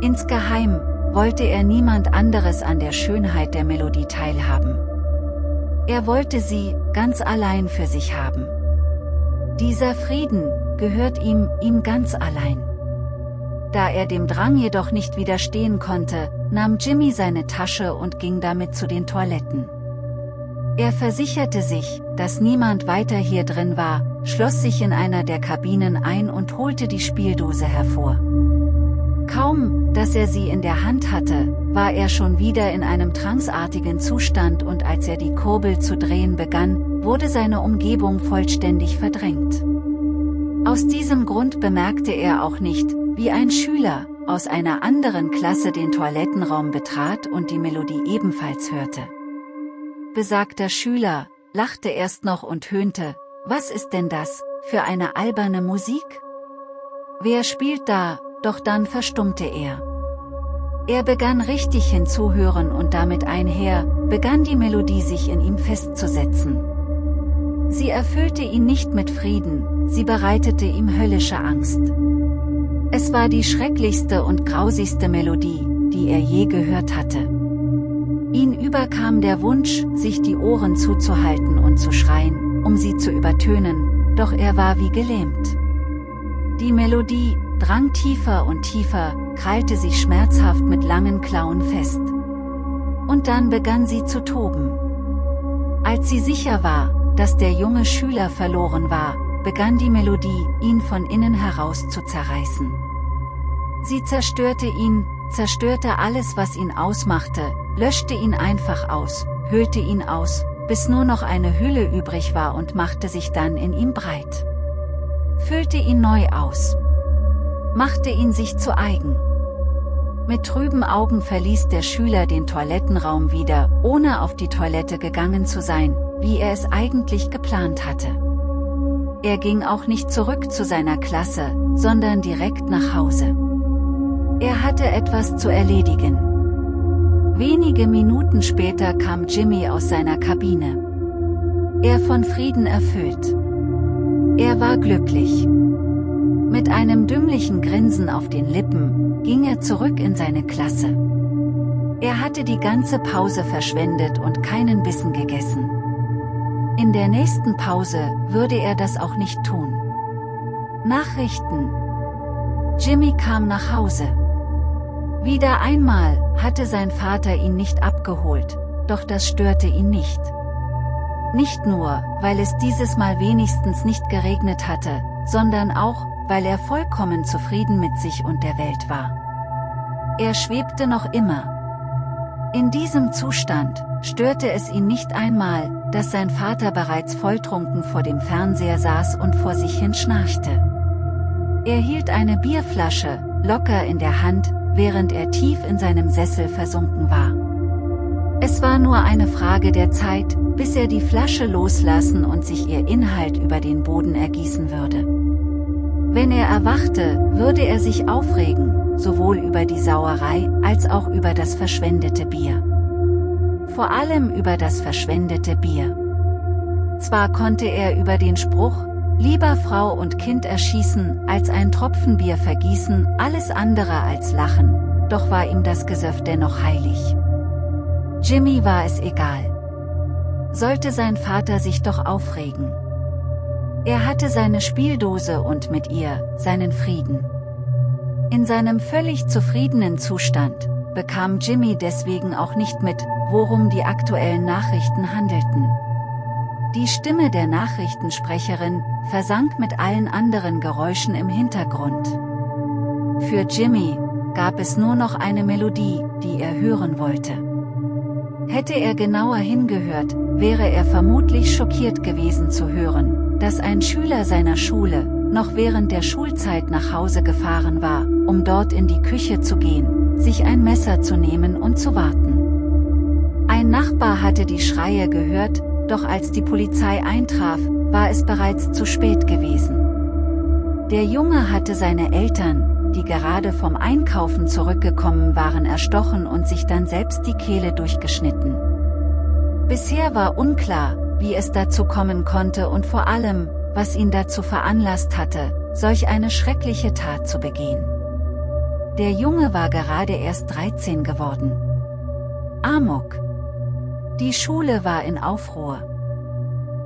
Insgeheim, wollte er niemand anderes an der Schönheit der Melodie teilhaben. Er wollte sie, ganz allein für sich haben. Dieser Frieden, gehört ihm, ihm ganz allein. Da er dem Drang jedoch nicht widerstehen konnte, nahm Jimmy seine Tasche und ging damit zu den Toiletten. Er versicherte sich, dass niemand weiter hier drin war, schloss sich in einer der Kabinen ein und holte die Spieldose hervor. Kaum, dass er sie in der Hand hatte, war er schon wieder in einem tranceartigen Zustand und als er die Kurbel zu drehen begann, wurde seine Umgebung vollständig verdrängt. Aus diesem Grund bemerkte er auch nicht, wie ein Schüler, aus einer anderen Klasse den Toilettenraum betrat und die Melodie ebenfalls hörte. Besagter Schüler, lachte erst noch und höhnte, was ist denn das, für eine alberne Musik? Wer spielt da, doch dann verstummte er. Er begann richtig hinzuhören und damit einher, begann die Melodie sich in ihm festzusetzen. Sie erfüllte ihn nicht mit Frieden, sie bereitete ihm höllische Angst. Es war die schrecklichste und grausigste Melodie, die er je gehört hatte. Ihn überkam der Wunsch, sich die Ohren zuzuhalten und zu schreien, um sie zu übertönen, doch er war wie gelähmt. Die Melodie, drang tiefer und tiefer, krallte sich schmerzhaft mit langen Klauen fest. Und dann begann sie zu toben. Als sie sicher war, dass der junge Schüler verloren war, begann die Melodie, ihn von innen heraus zu zerreißen. Sie zerstörte ihn, zerstörte alles was ihn ausmachte, löschte ihn einfach aus, höhlte ihn aus, bis nur noch eine Hülle übrig war und machte sich dann in ihm breit. Füllte ihn neu aus machte ihn sich zu eigen. Mit trüben Augen verließ der Schüler den Toilettenraum wieder, ohne auf die Toilette gegangen zu sein, wie er es eigentlich geplant hatte. Er ging auch nicht zurück zu seiner Klasse, sondern direkt nach Hause. Er hatte etwas zu erledigen. Wenige Minuten später kam Jimmy aus seiner Kabine. Er von Frieden erfüllt. Er war glücklich. Mit einem dümmlichen Grinsen auf den Lippen, ging er zurück in seine Klasse. Er hatte die ganze Pause verschwendet und keinen Bissen gegessen. In der nächsten Pause würde er das auch nicht tun. Nachrichten Jimmy kam nach Hause. Wieder einmal hatte sein Vater ihn nicht abgeholt, doch das störte ihn nicht. Nicht nur, weil es dieses Mal wenigstens nicht geregnet hatte, sondern auch, weil er vollkommen zufrieden mit sich und der Welt war. Er schwebte noch immer. In diesem Zustand störte es ihn nicht einmal, dass sein Vater bereits volltrunken vor dem Fernseher saß und vor sich hin schnarchte. Er hielt eine Bierflasche, locker in der Hand, während er tief in seinem Sessel versunken war. Es war nur eine Frage der Zeit, bis er die Flasche loslassen und sich ihr Inhalt über den Boden ergießen würde. Wenn er erwachte, würde er sich aufregen, sowohl über die Sauerei als auch über das verschwendete Bier. Vor allem über das verschwendete Bier. Zwar konnte er über den Spruch, lieber Frau und Kind erschießen, als ein Tropfen Bier vergießen, alles andere als lachen, doch war ihm das Gesöff dennoch heilig. Jimmy war es egal. Sollte sein Vater sich doch aufregen. Er hatte seine Spieldose und mit ihr, seinen Frieden. In seinem völlig zufriedenen Zustand, bekam Jimmy deswegen auch nicht mit, worum die aktuellen Nachrichten handelten. Die Stimme der Nachrichtensprecherin versank mit allen anderen Geräuschen im Hintergrund. Für Jimmy gab es nur noch eine Melodie, die er hören wollte. Hätte er genauer hingehört, wäre er vermutlich schockiert gewesen zu hören, dass ein Schüler seiner Schule, noch während der Schulzeit nach Hause gefahren war, um dort in die Küche zu gehen, sich ein Messer zu nehmen und zu warten. Ein Nachbar hatte die Schreie gehört, doch als die Polizei eintraf, war es bereits zu spät gewesen. Der Junge hatte seine Eltern, die gerade vom Einkaufen zurückgekommen waren erstochen und sich dann selbst die Kehle durchgeschnitten. Bisher war unklar, wie es dazu kommen konnte und vor allem, was ihn dazu veranlasst hatte, solch eine schreckliche Tat zu begehen. Der Junge war gerade erst 13 geworden. Amok, die Schule war in Aufruhr.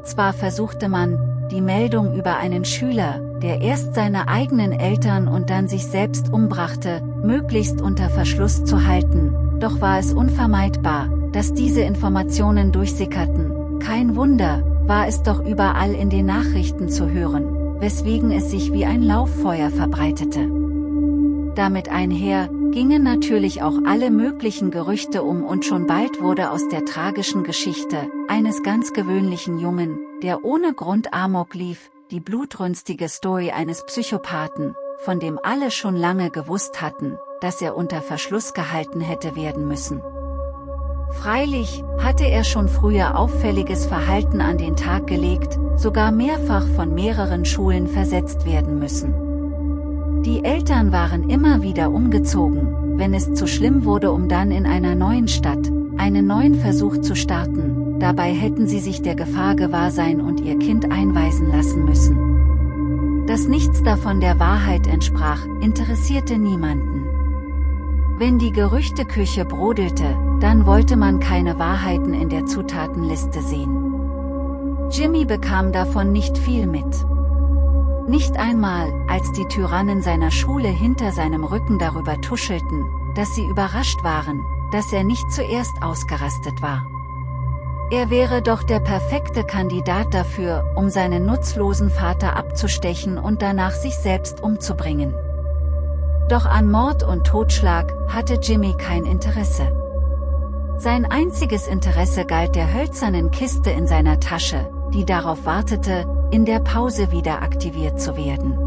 Zwar versuchte man, die Meldung über einen Schüler, der erst seine eigenen Eltern und dann sich selbst umbrachte, möglichst unter Verschluss zu halten, doch war es unvermeidbar, dass diese Informationen durchsickerten. Kein Wunder, war es doch überall in den Nachrichten zu hören, weswegen es sich wie ein Lauffeuer verbreitete. Damit einher, gingen natürlich auch alle möglichen Gerüchte um und schon bald wurde aus der tragischen Geschichte, eines ganz gewöhnlichen Jungen, der ohne Grund Amok lief, die blutrünstige Story eines Psychopathen, von dem alle schon lange gewusst hatten, dass er unter Verschluss gehalten hätte werden müssen. Freilich, hatte er schon früher auffälliges Verhalten an den Tag gelegt, sogar mehrfach von mehreren Schulen versetzt werden müssen. Die Eltern waren immer wieder umgezogen, wenn es zu schlimm wurde um dann in einer neuen Stadt, einen neuen Versuch zu starten, dabei hätten sie sich der Gefahr gewahr sein und ihr Kind einweisen lassen müssen. Dass nichts davon der Wahrheit entsprach, interessierte niemanden. Wenn die Gerüchteküche brodelte, dann wollte man keine Wahrheiten in der Zutatenliste sehen. Jimmy bekam davon nicht viel mit. Nicht einmal, als die Tyrannen seiner Schule hinter seinem Rücken darüber tuschelten, dass sie überrascht waren, dass er nicht zuerst ausgerastet war. Er wäre doch der perfekte Kandidat dafür, um seinen nutzlosen Vater abzustechen und danach sich selbst umzubringen. Doch an Mord und Totschlag hatte Jimmy kein Interesse. Sein einziges Interesse galt der hölzernen Kiste in seiner Tasche, die darauf wartete, in der Pause wieder aktiviert zu werden.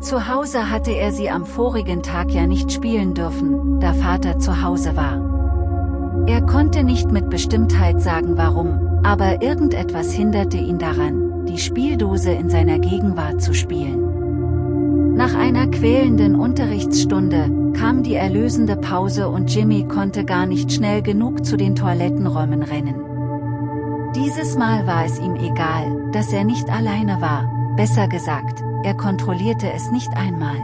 Zu Hause hatte er sie am vorigen Tag ja nicht spielen dürfen, da Vater zu Hause war. Er konnte nicht mit Bestimmtheit sagen warum, aber irgendetwas hinderte ihn daran, die Spieldose in seiner Gegenwart zu spielen. Nach einer quälenden Unterrichtsstunde, kam die erlösende Pause und Jimmy konnte gar nicht schnell genug zu den Toilettenräumen rennen. Dieses Mal war es ihm egal, dass er nicht alleine war, besser gesagt, er kontrollierte es nicht einmal.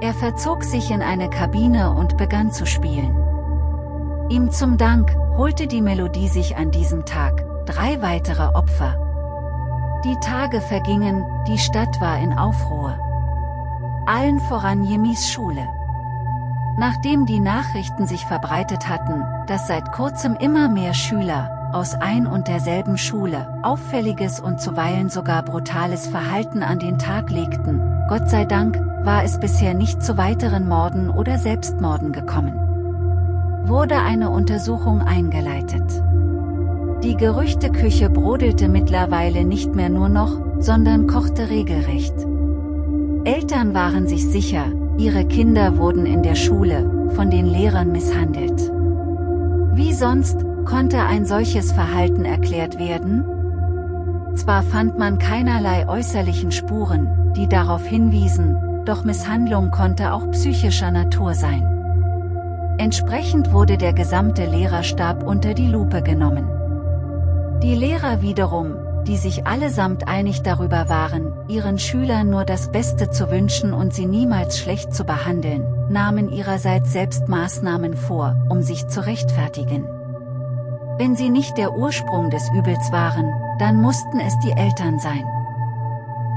Er verzog sich in eine Kabine und begann zu spielen. Ihm zum Dank holte die Melodie sich an diesem Tag drei weitere Opfer. Die Tage vergingen, die Stadt war in Aufruhr. Allen voran Jimmys Schule. Nachdem die Nachrichten sich verbreitet hatten, dass seit kurzem immer mehr Schüler, aus ein und derselben Schule, auffälliges und zuweilen sogar brutales Verhalten an den Tag legten, Gott sei Dank, war es bisher nicht zu weiteren Morden oder Selbstmorden gekommen. Wurde eine Untersuchung eingeleitet. Die Gerüchteküche brodelte mittlerweile nicht mehr nur noch, sondern kochte regelrecht. Eltern waren sich sicher, ihre Kinder wurden in der Schule, von den Lehrern misshandelt. Wie sonst, Konnte ein solches Verhalten erklärt werden? Zwar fand man keinerlei äußerlichen Spuren, die darauf hinwiesen, doch Misshandlung konnte auch psychischer Natur sein. Entsprechend wurde der gesamte Lehrerstab unter die Lupe genommen. Die Lehrer wiederum, die sich allesamt einig darüber waren, ihren Schülern nur das Beste zu wünschen und sie niemals schlecht zu behandeln, nahmen ihrerseits selbst Maßnahmen vor, um sich zu rechtfertigen. Wenn sie nicht der Ursprung des Übels waren, dann mussten es die Eltern sein.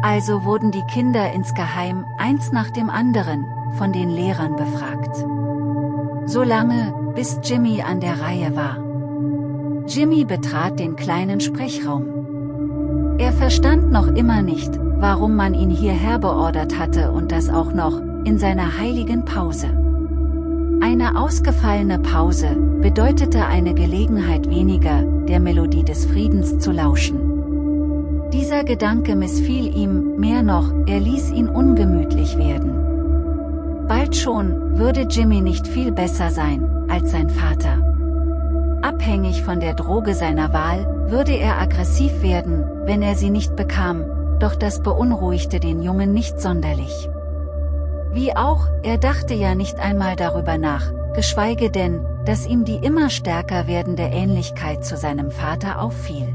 Also wurden die Kinder insgeheim, eins nach dem anderen, von den Lehrern befragt. So lange, bis Jimmy an der Reihe war. Jimmy betrat den kleinen Sprechraum. Er verstand noch immer nicht, warum man ihn hierher beordert hatte und das auch noch, in seiner heiligen Pause. Eine ausgefallene Pause bedeutete eine Gelegenheit weniger, der Melodie des Friedens zu lauschen. Dieser Gedanke missfiel ihm, mehr noch, er ließ ihn ungemütlich werden. Bald schon, würde Jimmy nicht viel besser sein, als sein Vater. Abhängig von der Droge seiner Wahl, würde er aggressiv werden, wenn er sie nicht bekam, doch das beunruhigte den Jungen nicht sonderlich. Wie auch, er dachte ja nicht einmal darüber nach, geschweige denn, dass ihm die immer stärker werdende Ähnlichkeit zu seinem Vater auffiel.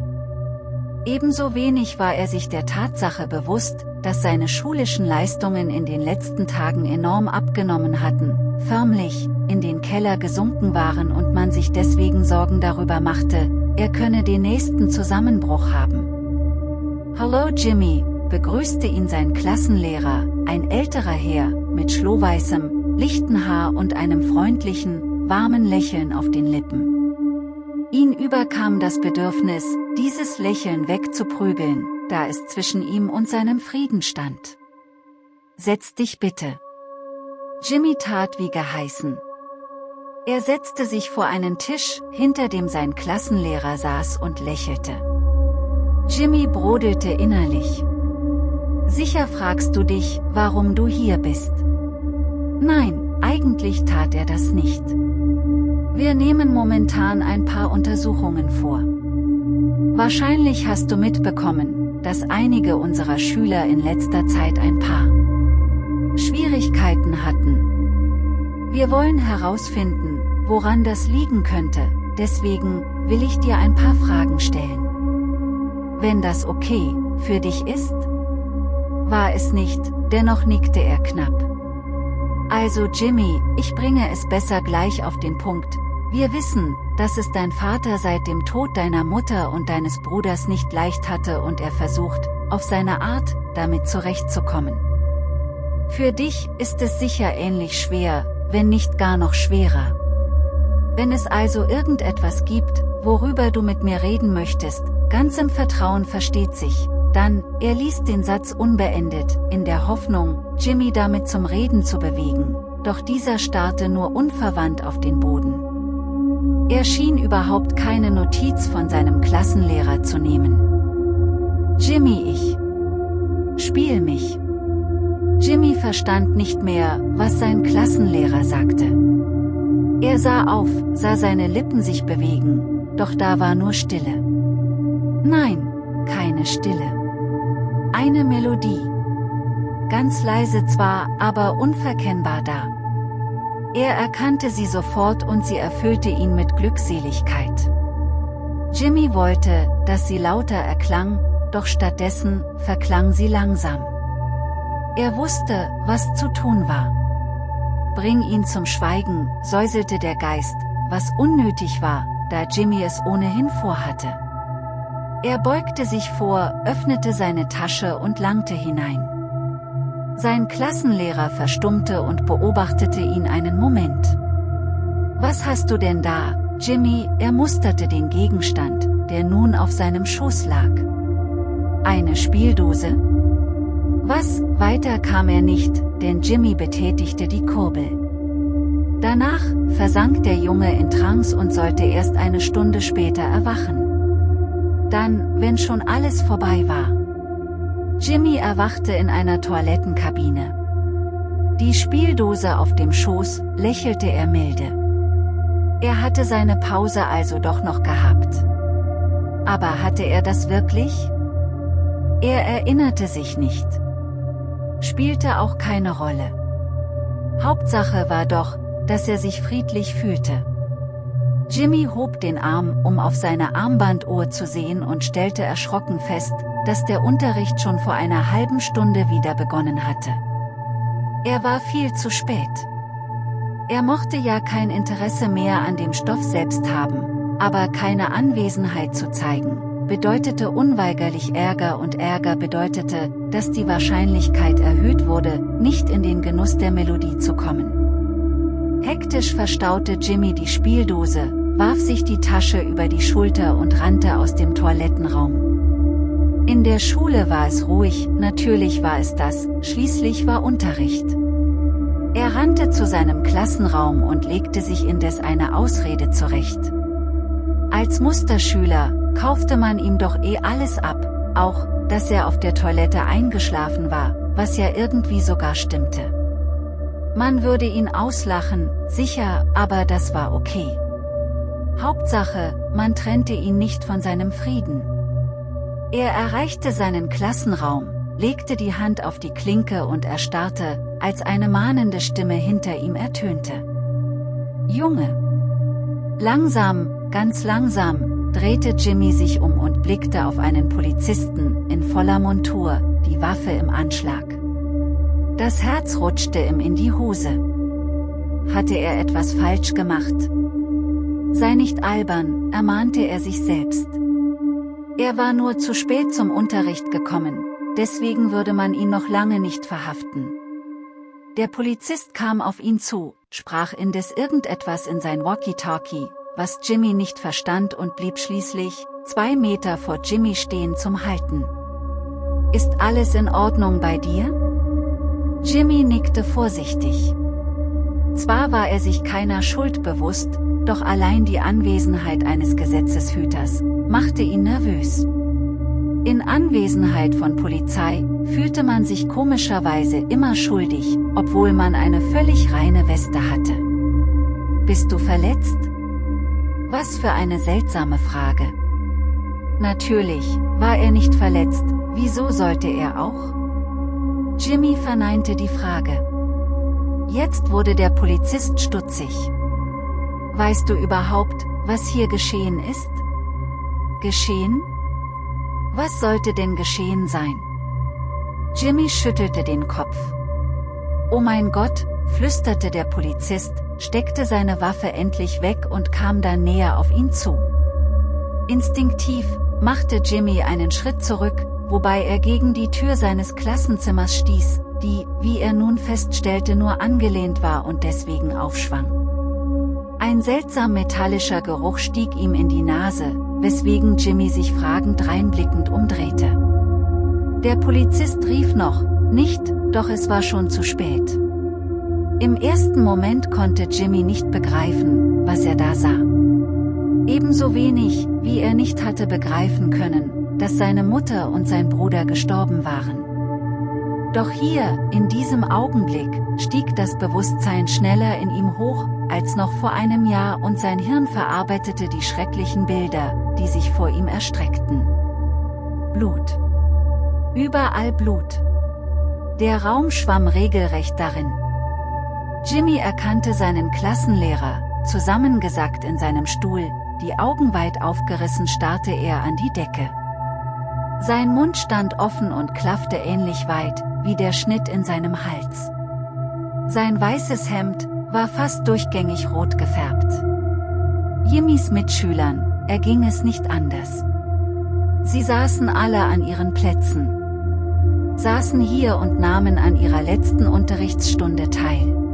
Ebenso wenig war er sich der Tatsache bewusst, dass seine schulischen Leistungen in den letzten Tagen enorm abgenommen hatten, förmlich, in den Keller gesunken waren und man sich deswegen Sorgen darüber machte, er könne den nächsten Zusammenbruch haben. Hallo Jimmy, begrüßte ihn sein Klassenlehrer, ein älterer Herr, mit schlohweißem, lichten Haar und einem freundlichen, warmen Lächeln auf den Lippen. Ihn überkam das Bedürfnis, dieses Lächeln wegzuprügeln, da es zwischen ihm und seinem Frieden stand. Setz dich bitte. Jimmy tat wie geheißen. Er setzte sich vor einen Tisch, hinter dem sein Klassenlehrer saß und lächelte. Jimmy brodelte innerlich. Sicher fragst du dich, warum du hier bist. Nein, eigentlich tat er das nicht. Wir nehmen momentan ein paar Untersuchungen vor. Wahrscheinlich hast du mitbekommen, dass einige unserer Schüler in letzter Zeit ein paar Schwierigkeiten hatten. Wir wollen herausfinden, woran das liegen könnte, deswegen will ich dir ein paar Fragen stellen. Wenn das okay für dich ist? War es nicht, dennoch nickte er knapp. Also Jimmy, ich bringe es besser gleich auf den Punkt. Wir wissen, dass es dein Vater seit dem Tod deiner Mutter und deines Bruders nicht leicht hatte und er versucht, auf seine Art, damit zurechtzukommen. Für dich ist es sicher ähnlich schwer, wenn nicht gar noch schwerer. Wenn es also irgendetwas gibt, worüber du mit mir reden möchtest, ganz im Vertrauen versteht sich, dann, er ließ den Satz unbeendet, in der Hoffnung, Jimmy damit zum Reden zu bewegen, doch dieser starrte nur unverwandt auf den Boden. Er schien überhaupt keine Notiz von seinem Klassenlehrer zu nehmen. Jimmy ich. Spiel mich. Jimmy verstand nicht mehr, was sein Klassenlehrer sagte. Er sah auf, sah seine Lippen sich bewegen, doch da war nur Stille. Nein, keine Stille. Eine Melodie. Ganz leise zwar, aber unverkennbar da. Er erkannte sie sofort und sie erfüllte ihn mit Glückseligkeit. Jimmy wollte, dass sie lauter erklang, doch stattdessen verklang sie langsam. Er wusste, was zu tun war. Bring ihn zum Schweigen, säuselte der Geist, was unnötig war, da Jimmy es ohnehin vorhatte. Er beugte sich vor, öffnete seine Tasche und langte hinein. Sein Klassenlehrer verstummte und beobachtete ihn einen Moment. Was hast du denn da, Jimmy, er musterte den Gegenstand, der nun auf seinem Schoß lag. Eine Spieldose? Was, weiter kam er nicht, denn Jimmy betätigte die Kurbel. Danach versank der Junge in Trance und sollte erst eine Stunde später erwachen. Dann, wenn schon alles vorbei war. Jimmy erwachte in einer Toilettenkabine. Die Spieldose auf dem Schoß, lächelte er milde. Er hatte seine Pause also doch noch gehabt. Aber hatte er das wirklich? Er erinnerte sich nicht. Spielte auch keine Rolle. Hauptsache war doch, dass er sich friedlich fühlte. Jimmy hob den Arm, um auf seine Armbanduhr zu sehen und stellte erschrocken fest, dass der Unterricht schon vor einer halben Stunde wieder begonnen hatte. Er war viel zu spät. Er mochte ja kein Interesse mehr an dem Stoff selbst haben, aber keine Anwesenheit zu zeigen, bedeutete unweigerlich Ärger und Ärger bedeutete, dass die Wahrscheinlichkeit erhöht wurde, nicht in den Genuss der Melodie zu kommen. Hektisch verstaute Jimmy die Spieldose, warf sich die Tasche über die Schulter und rannte aus dem Toilettenraum. In der Schule war es ruhig, natürlich war es das, schließlich war Unterricht. Er rannte zu seinem Klassenraum und legte sich indes eine Ausrede zurecht. Als Musterschüler kaufte man ihm doch eh alles ab, auch, dass er auf der Toilette eingeschlafen war, was ja irgendwie sogar stimmte. Man würde ihn auslachen, sicher, aber das war okay. Hauptsache, man trennte ihn nicht von seinem Frieden. Er erreichte seinen Klassenraum, legte die Hand auf die Klinke und erstarrte, als eine mahnende Stimme hinter ihm ertönte. Junge! Langsam, ganz langsam, drehte Jimmy sich um und blickte auf einen Polizisten, in voller Montur, die Waffe im Anschlag. Das Herz rutschte ihm in die Hose. Hatte er etwas falsch gemacht? Sei nicht albern, ermahnte er sich selbst. Er war nur zu spät zum Unterricht gekommen, deswegen würde man ihn noch lange nicht verhaften. Der Polizist kam auf ihn zu, sprach indes irgendetwas in sein Walkie-Talkie, was Jimmy nicht verstand und blieb schließlich, zwei Meter vor Jimmy stehen zum Halten. Ist alles in Ordnung bei dir? Jimmy nickte vorsichtig. Zwar war er sich keiner Schuld bewusst, doch allein die Anwesenheit eines Gesetzeshüters, machte ihn nervös. In Anwesenheit von Polizei, fühlte man sich komischerweise immer schuldig, obwohl man eine völlig reine Weste hatte. Bist du verletzt? Was für eine seltsame Frage. Natürlich, war er nicht verletzt, wieso sollte er auch? Jimmy verneinte die Frage. Jetzt wurde der Polizist stutzig. Weißt du überhaupt, was hier geschehen ist? Geschehen? Was sollte denn geschehen sein? Jimmy schüttelte den Kopf. Oh mein Gott, flüsterte der Polizist, steckte seine Waffe endlich weg und kam dann näher auf ihn zu. Instinktiv, machte Jimmy einen Schritt zurück, wobei er gegen die Tür seines Klassenzimmers stieß, die, wie er nun feststellte nur angelehnt war und deswegen aufschwang. Ein seltsam metallischer Geruch stieg ihm in die Nase, weswegen Jimmy sich fragend reinblickend umdrehte. Der Polizist rief noch, nicht, doch es war schon zu spät. Im ersten Moment konnte Jimmy nicht begreifen, was er da sah. Ebenso wenig, wie er nicht hatte begreifen können, dass seine Mutter und sein Bruder gestorben waren. Doch hier, in diesem Augenblick, stieg das Bewusstsein schneller in ihm hoch, als noch vor einem Jahr und sein Hirn verarbeitete die schrecklichen Bilder, die sich vor ihm erstreckten. Blut. Überall Blut. Der Raum schwamm regelrecht darin. Jimmy erkannte seinen Klassenlehrer, zusammengesackt in seinem Stuhl, die Augen weit aufgerissen starrte er an die Decke. Sein Mund stand offen und klaffte ähnlich weit, wie der Schnitt in seinem Hals. Sein weißes Hemd war fast durchgängig rot gefärbt. Jimmys Mitschülern erging es nicht anders. Sie saßen alle an ihren Plätzen. Saßen hier und nahmen an ihrer letzten Unterrichtsstunde teil.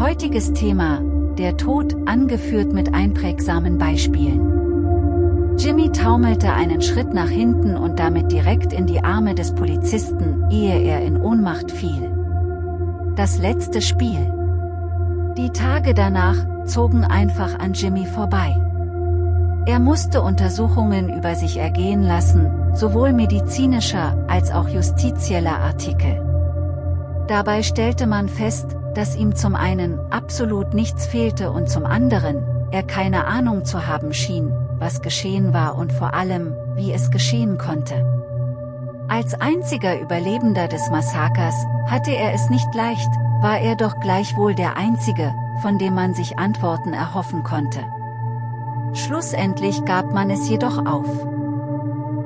Heutiges Thema, der Tod, angeführt mit einprägsamen Beispielen. Jimmy taumelte einen Schritt nach hinten und damit direkt in die Arme des Polizisten, ehe er in Ohnmacht fiel. Das letzte Spiel. Die Tage danach zogen einfach an Jimmy vorbei. Er musste Untersuchungen über sich ergehen lassen, sowohl medizinischer als auch justizieller Artikel. Dabei stellte man fest, dass ihm zum einen absolut nichts fehlte und zum anderen, er keine Ahnung zu haben schien, was geschehen war und vor allem, wie es geschehen konnte. Als einziger Überlebender des Massakers, hatte er es nicht leicht, war er doch gleichwohl der Einzige, von dem man sich Antworten erhoffen konnte. Schlussendlich gab man es jedoch auf.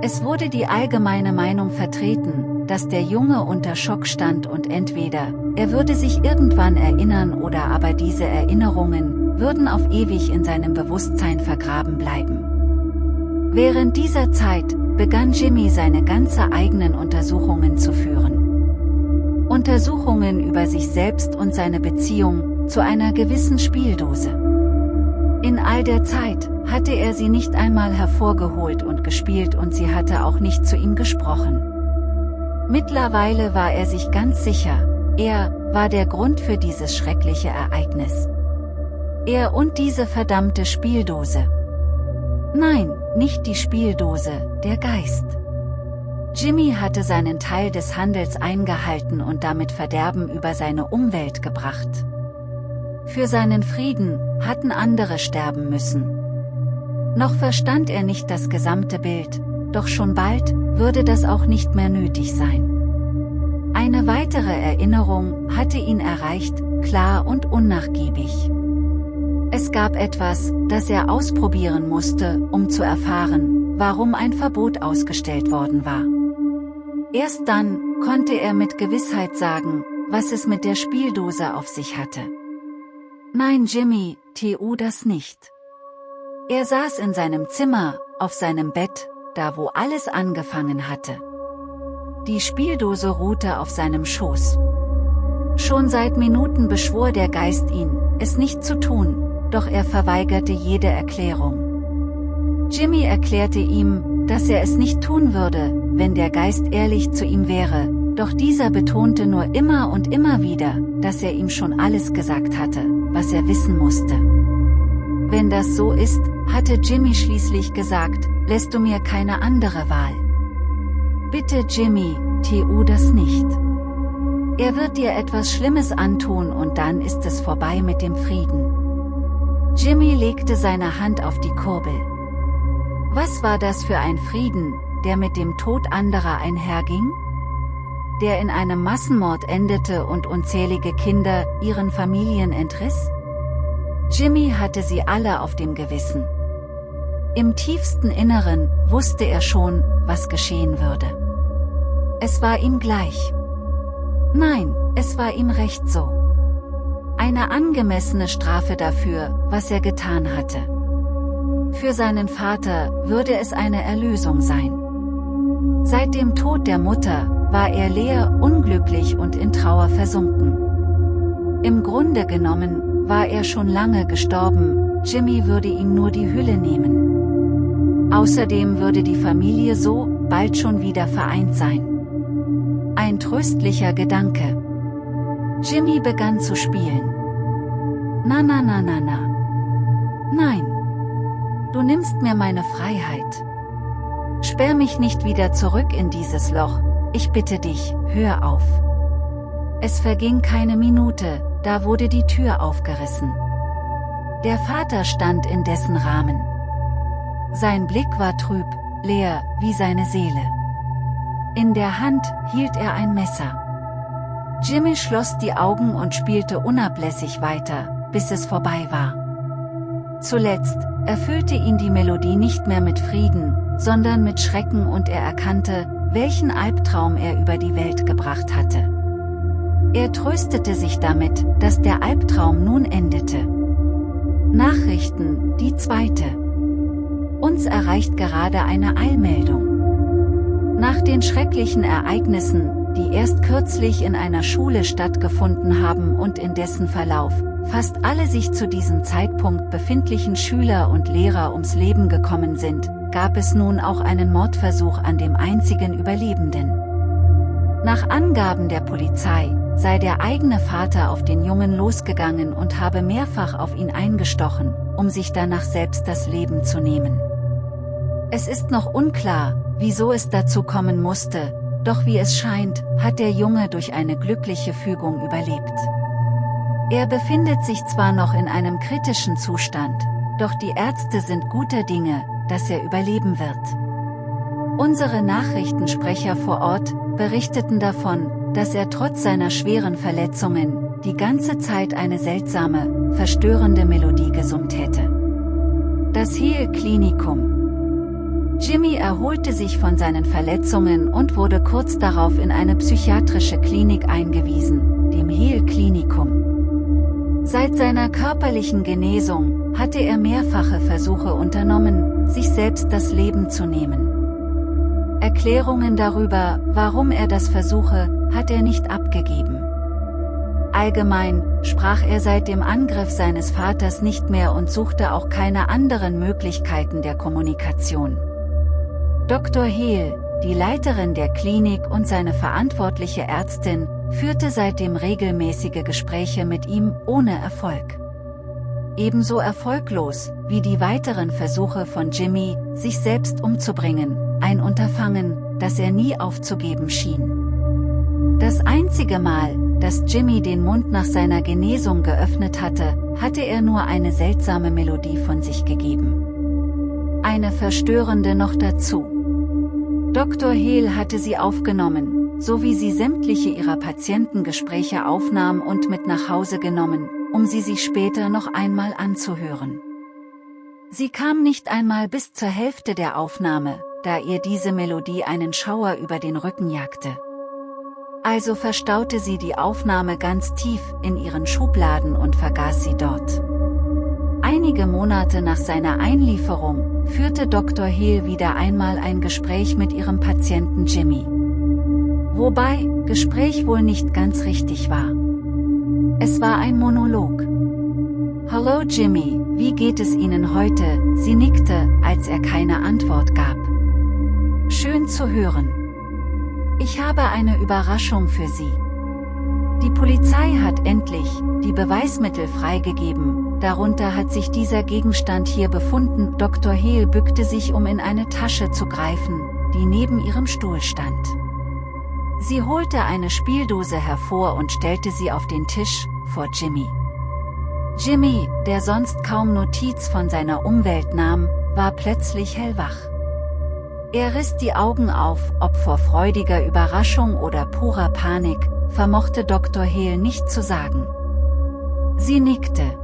Es wurde die allgemeine Meinung vertreten, dass der Junge unter Schock stand und entweder, er würde sich irgendwann erinnern oder aber diese Erinnerungen, würden auf ewig in seinem Bewusstsein vergraben bleiben. Während dieser Zeit, begann Jimmy seine ganze eigenen Untersuchungen zu führen. Untersuchungen über sich selbst und seine Beziehung, zu einer gewissen Spieldose. In all der Zeit, hatte er sie nicht einmal hervorgeholt und gespielt und sie hatte auch nicht zu ihm gesprochen. Mittlerweile war er sich ganz sicher, er, war der Grund für dieses schreckliche Ereignis. Er und diese verdammte Spieldose. Nein, nicht die Spieldose, der Geist. Jimmy hatte seinen Teil des Handels eingehalten und damit Verderben über seine Umwelt gebracht. Für seinen Frieden, hatten andere sterben müssen. Noch verstand er nicht das gesamte Bild, doch schon bald, würde das auch nicht mehr nötig sein. Eine weitere Erinnerung hatte ihn erreicht, klar und unnachgiebig. Es gab etwas, das er ausprobieren musste, um zu erfahren, warum ein Verbot ausgestellt worden war. Erst dann, konnte er mit Gewissheit sagen, was es mit der Spieldose auf sich hatte. Nein Jimmy, tu das nicht. Er saß in seinem Zimmer, auf seinem Bett, da wo alles angefangen hatte. Die Spieldose ruhte auf seinem Schoß. Schon seit Minuten beschwor der Geist ihn, es nicht zu tun, doch er verweigerte jede Erklärung. Jimmy erklärte ihm, dass er es nicht tun würde, wenn der Geist ehrlich zu ihm wäre, doch dieser betonte nur immer und immer wieder, dass er ihm schon alles gesagt hatte, was er wissen musste. Wenn das so ist, hatte Jimmy schließlich gesagt, lässt du mir keine andere Wahl. Bitte Jimmy, tu das nicht. Er wird dir etwas Schlimmes antun und dann ist es vorbei mit dem Frieden. Jimmy legte seine Hand auf die Kurbel. Was war das für ein Frieden, der mit dem Tod anderer einherging? Der in einem Massenmord endete und unzählige Kinder ihren Familien entriss? Jimmy hatte sie alle auf dem Gewissen. Im tiefsten Inneren wusste er schon, was geschehen würde. Es war ihm gleich. Nein, es war ihm recht so. Eine angemessene Strafe dafür, was er getan hatte. Für seinen Vater würde es eine Erlösung sein. Seit dem Tod der Mutter, war er leer, unglücklich und in Trauer versunken. Im Grunde genommen, war er schon lange gestorben, Jimmy würde ihm nur die Hülle nehmen. Außerdem würde die Familie so, bald schon wieder vereint sein. Ein tröstlicher Gedanke. Jimmy begann zu spielen. Na na na na na. Nein. Du nimmst mir meine Freiheit. Sperr mich nicht wieder zurück in dieses Loch, ich bitte dich, hör auf. Es verging keine Minute, da wurde die Tür aufgerissen. Der Vater stand in dessen Rahmen. Sein Blick war trüb, leer, wie seine Seele. In der Hand hielt er ein Messer. Jimmy schloss die Augen und spielte unablässig weiter, bis es vorbei war. Zuletzt erfüllte ihn die Melodie nicht mehr mit Frieden, sondern mit Schrecken und er erkannte, welchen Albtraum er über die Welt gebracht hatte. Er tröstete sich damit, dass der Albtraum nun endete. Nachrichten, die zweite. Uns erreicht gerade eine Eilmeldung. Nach den schrecklichen Ereignissen, die erst kürzlich in einer Schule stattgefunden haben und in dessen Verlauf, fast alle sich zu diesem Zeitpunkt befindlichen Schüler und Lehrer ums Leben gekommen sind, gab es nun auch einen Mordversuch an dem einzigen Überlebenden. Nach Angaben der Polizei, sei der eigene Vater auf den Jungen losgegangen und habe mehrfach auf ihn eingestochen, um sich danach selbst das Leben zu nehmen. Es ist noch unklar, wieso es dazu kommen musste, doch wie es scheint, hat der Junge durch eine glückliche Fügung überlebt. Er befindet sich zwar noch in einem kritischen Zustand, doch die Ärzte sind guter Dinge, dass er überleben wird. Unsere Nachrichtensprecher vor Ort berichteten davon, dass er trotz seiner schweren Verletzungen die ganze Zeit eine seltsame, verstörende Melodie gesummt hätte. Das Heel Klinikum Jimmy erholte sich von seinen Verletzungen und wurde kurz darauf in eine psychiatrische Klinik eingewiesen, dem Heel Klinikum. Seit seiner körperlichen Genesung hatte er mehrfache Versuche unternommen, sich selbst das Leben zu nehmen. Erklärungen darüber, warum er das versuche, hat er nicht abgegeben. Allgemein, sprach er seit dem Angriff seines Vaters nicht mehr und suchte auch keine anderen Möglichkeiten der Kommunikation. Dr. Hehl, die Leiterin der Klinik und seine verantwortliche Ärztin, führte seitdem regelmäßige Gespräche mit ihm, ohne Erfolg ebenso erfolglos, wie die weiteren Versuche von Jimmy, sich selbst umzubringen, ein Unterfangen, das er nie aufzugeben schien. Das einzige Mal, dass Jimmy den Mund nach seiner Genesung geöffnet hatte, hatte er nur eine seltsame Melodie von sich gegeben. Eine verstörende noch dazu. Dr. Hehl hatte sie aufgenommen, so wie sie sämtliche ihrer Patientengespräche aufnahm und mit nach Hause genommen, um sie sich später noch einmal anzuhören. Sie kam nicht einmal bis zur Hälfte der Aufnahme, da ihr diese Melodie einen Schauer über den Rücken jagte. Also verstaute sie die Aufnahme ganz tief in ihren Schubladen und vergaß sie dort. Einige Monate nach seiner Einlieferung, führte Dr. Hill wieder einmal ein Gespräch mit ihrem Patienten Jimmy. Wobei, Gespräch wohl nicht ganz richtig war. Es war ein Monolog. Hallo Jimmy, wie geht es Ihnen heute? Sie nickte, als er keine Antwort gab. Schön zu hören. Ich habe eine Überraschung für Sie. Die Polizei hat endlich die Beweismittel freigegeben, darunter hat sich dieser Gegenstand hier befunden. Dr. Hehl bückte sich, um in eine Tasche zu greifen, die neben ihrem Stuhl stand. Sie holte eine Spieldose hervor und stellte sie auf den Tisch, vor Jimmy. Jimmy, der sonst kaum Notiz von seiner Umwelt nahm, war plötzlich hellwach. Er riss die Augen auf, ob vor freudiger Überraschung oder purer Panik, vermochte Dr. Hehl nicht zu sagen. Sie nickte.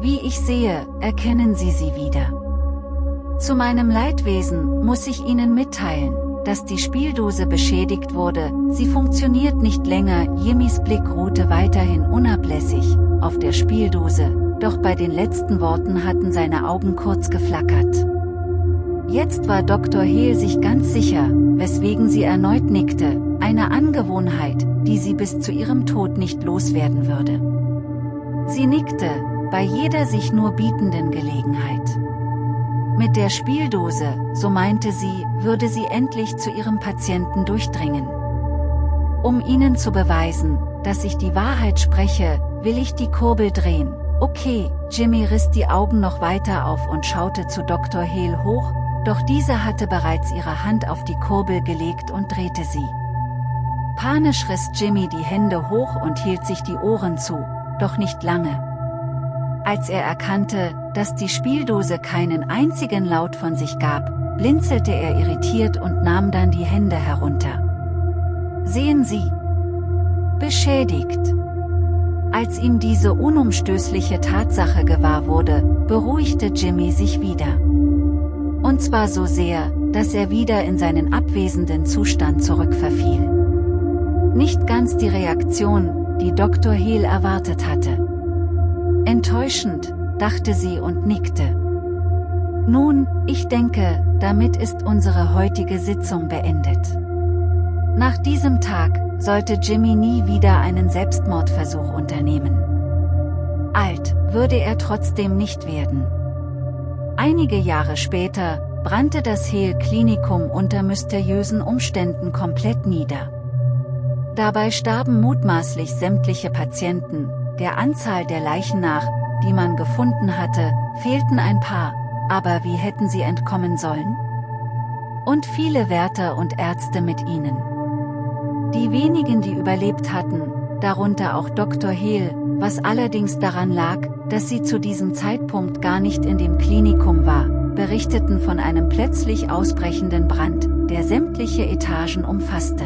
Wie ich sehe, erkennen Sie sie wieder. Zu meinem Leidwesen muss ich Ihnen mitteilen, dass die Spieldose beschädigt wurde, sie funktioniert nicht länger, Jimmys Blick ruhte weiterhin unablässig, auf der Spieldose, doch bei den letzten Worten hatten seine Augen kurz geflackert. Jetzt war Dr. Hehl sich ganz sicher, weswegen sie erneut nickte, eine Angewohnheit, die sie bis zu ihrem Tod nicht loswerden würde. Sie nickte, bei jeder sich nur bietenden Gelegenheit. Mit der Spieldose, so meinte sie, würde sie endlich zu ihrem Patienten durchdringen. Um ihnen zu beweisen, dass ich die Wahrheit spreche, will ich die Kurbel drehen. Okay, Jimmy riss die Augen noch weiter auf und schaute zu Dr. Hehl hoch, doch diese hatte bereits ihre Hand auf die Kurbel gelegt und drehte sie. Panisch riss Jimmy die Hände hoch und hielt sich die Ohren zu, doch nicht lange. Als er erkannte, dass die Spieldose keinen einzigen Laut von sich gab, blinzelte er irritiert und nahm dann die Hände herunter. Sehen Sie. Beschädigt. Als ihm diese unumstößliche Tatsache gewahr wurde, beruhigte Jimmy sich wieder. Und zwar so sehr, dass er wieder in seinen abwesenden Zustand zurückverfiel. Nicht ganz die Reaktion, die Dr. Hill erwartet hatte. Enttäuschend, dachte sie und nickte. Nun, ich denke, damit ist unsere heutige Sitzung beendet. Nach diesem Tag, sollte Jimmy nie wieder einen Selbstmordversuch unternehmen. Alt, würde er trotzdem nicht werden. Einige Jahre später, brannte das Hehl-Klinikum unter mysteriösen Umständen komplett nieder. Dabei starben mutmaßlich sämtliche Patienten, der Anzahl der Leichen nach, die man gefunden hatte, fehlten ein paar, aber wie hätten sie entkommen sollen? Und viele Wärter und Ärzte mit ihnen. Die wenigen, die überlebt hatten, darunter auch Dr. Hehl, was allerdings daran lag, dass sie zu diesem Zeitpunkt gar nicht in dem Klinikum war, berichteten von einem plötzlich ausbrechenden Brand, der sämtliche Etagen umfasste.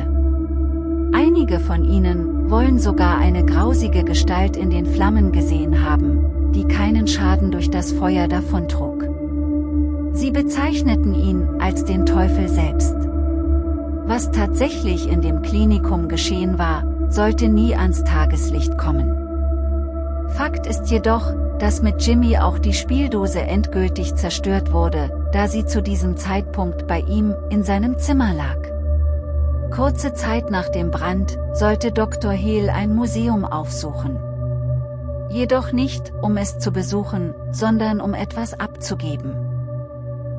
Einige von ihnen wollen sogar eine grausige Gestalt in den Flammen gesehen haben, die keinen Schaden durch das Feuer davontrug. Sie bezeichneten ihn als den Teufel selbst. Was tatsächlich in dem Klinikum geschehen war, sollte nie ans Tageslicht kommen. Fakt ist jedoch, dass mit Jimmy auch die Spieldose endgültig zerstört wurde, da sie zu diesem Zeitpunkt bei ihm in seinem Zimmer lag. Kurze Zeit nach dem Brand sollte Dr. Hehl ein Museum aufsuchen. Jedoch nicht, um es zu besuchen, sondern um etwas abzugeben.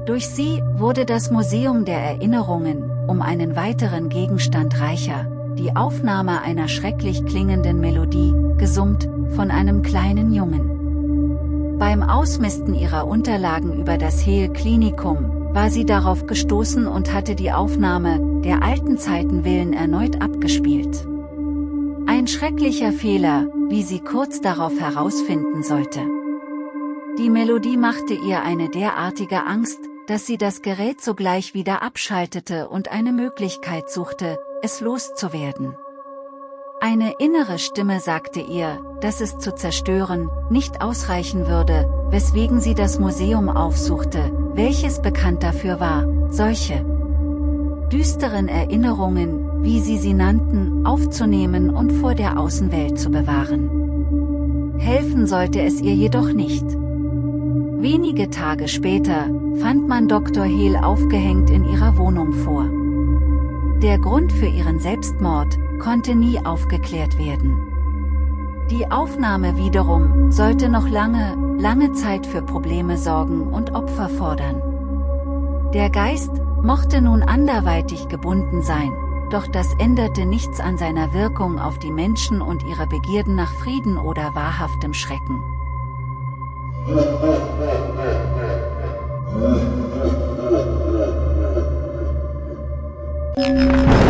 Durch sie wurde das Museum der Erinnerungen, um einen weiteren Gegenstand reicher, die Aufnahme einer schrecklich klingenden Melodie, gesummt, von einem kleinen Jungen. Beim Ausmisten ihrer Unterlagen über das Hehl Klinikum, war sie darauf gestoßen und hatte die Aufnahme, der alten Zeiten willen erneut abgespielt. Ein schrecklicher Fehler, wie sie kurz darauf herausfinden sollte. Die Melodie machte ihr eine derartige Angst, dass sie das Gerät sogleich wieder abschaltete und eine Möglichkeit suchte, es loszuwerden. Eine innere Stimme sagte ihr, dass es zu zerstören, nicht ausreichen würde, weswegen sie das Museum aufsuchte, welches bekannt dafür war, solche düsteren Erinnerungen, wie sie sie nannten, aufzunehmen und vor der Außenwelt zu bewahren. Helfen sollte es ihr jedoch nicht. Wenige Tage später, fand man Dr. Hehl aufgehängt in ihrer Wohnung vor. Der Grund für ihren Selbstmord, konnte nie aufgeklärt werden. Die Aufnahme wiederum, sollte noch lange, lange Zeit für Probleme sorgen und Opfer fordern. Der Geist, mochte nun anderweitig gebunden sein, doch das änderte nichts an seiner Wirkung auf die Menschen und ihre Begierden nach Frieden oder wahrhaftem Schrecken. Musik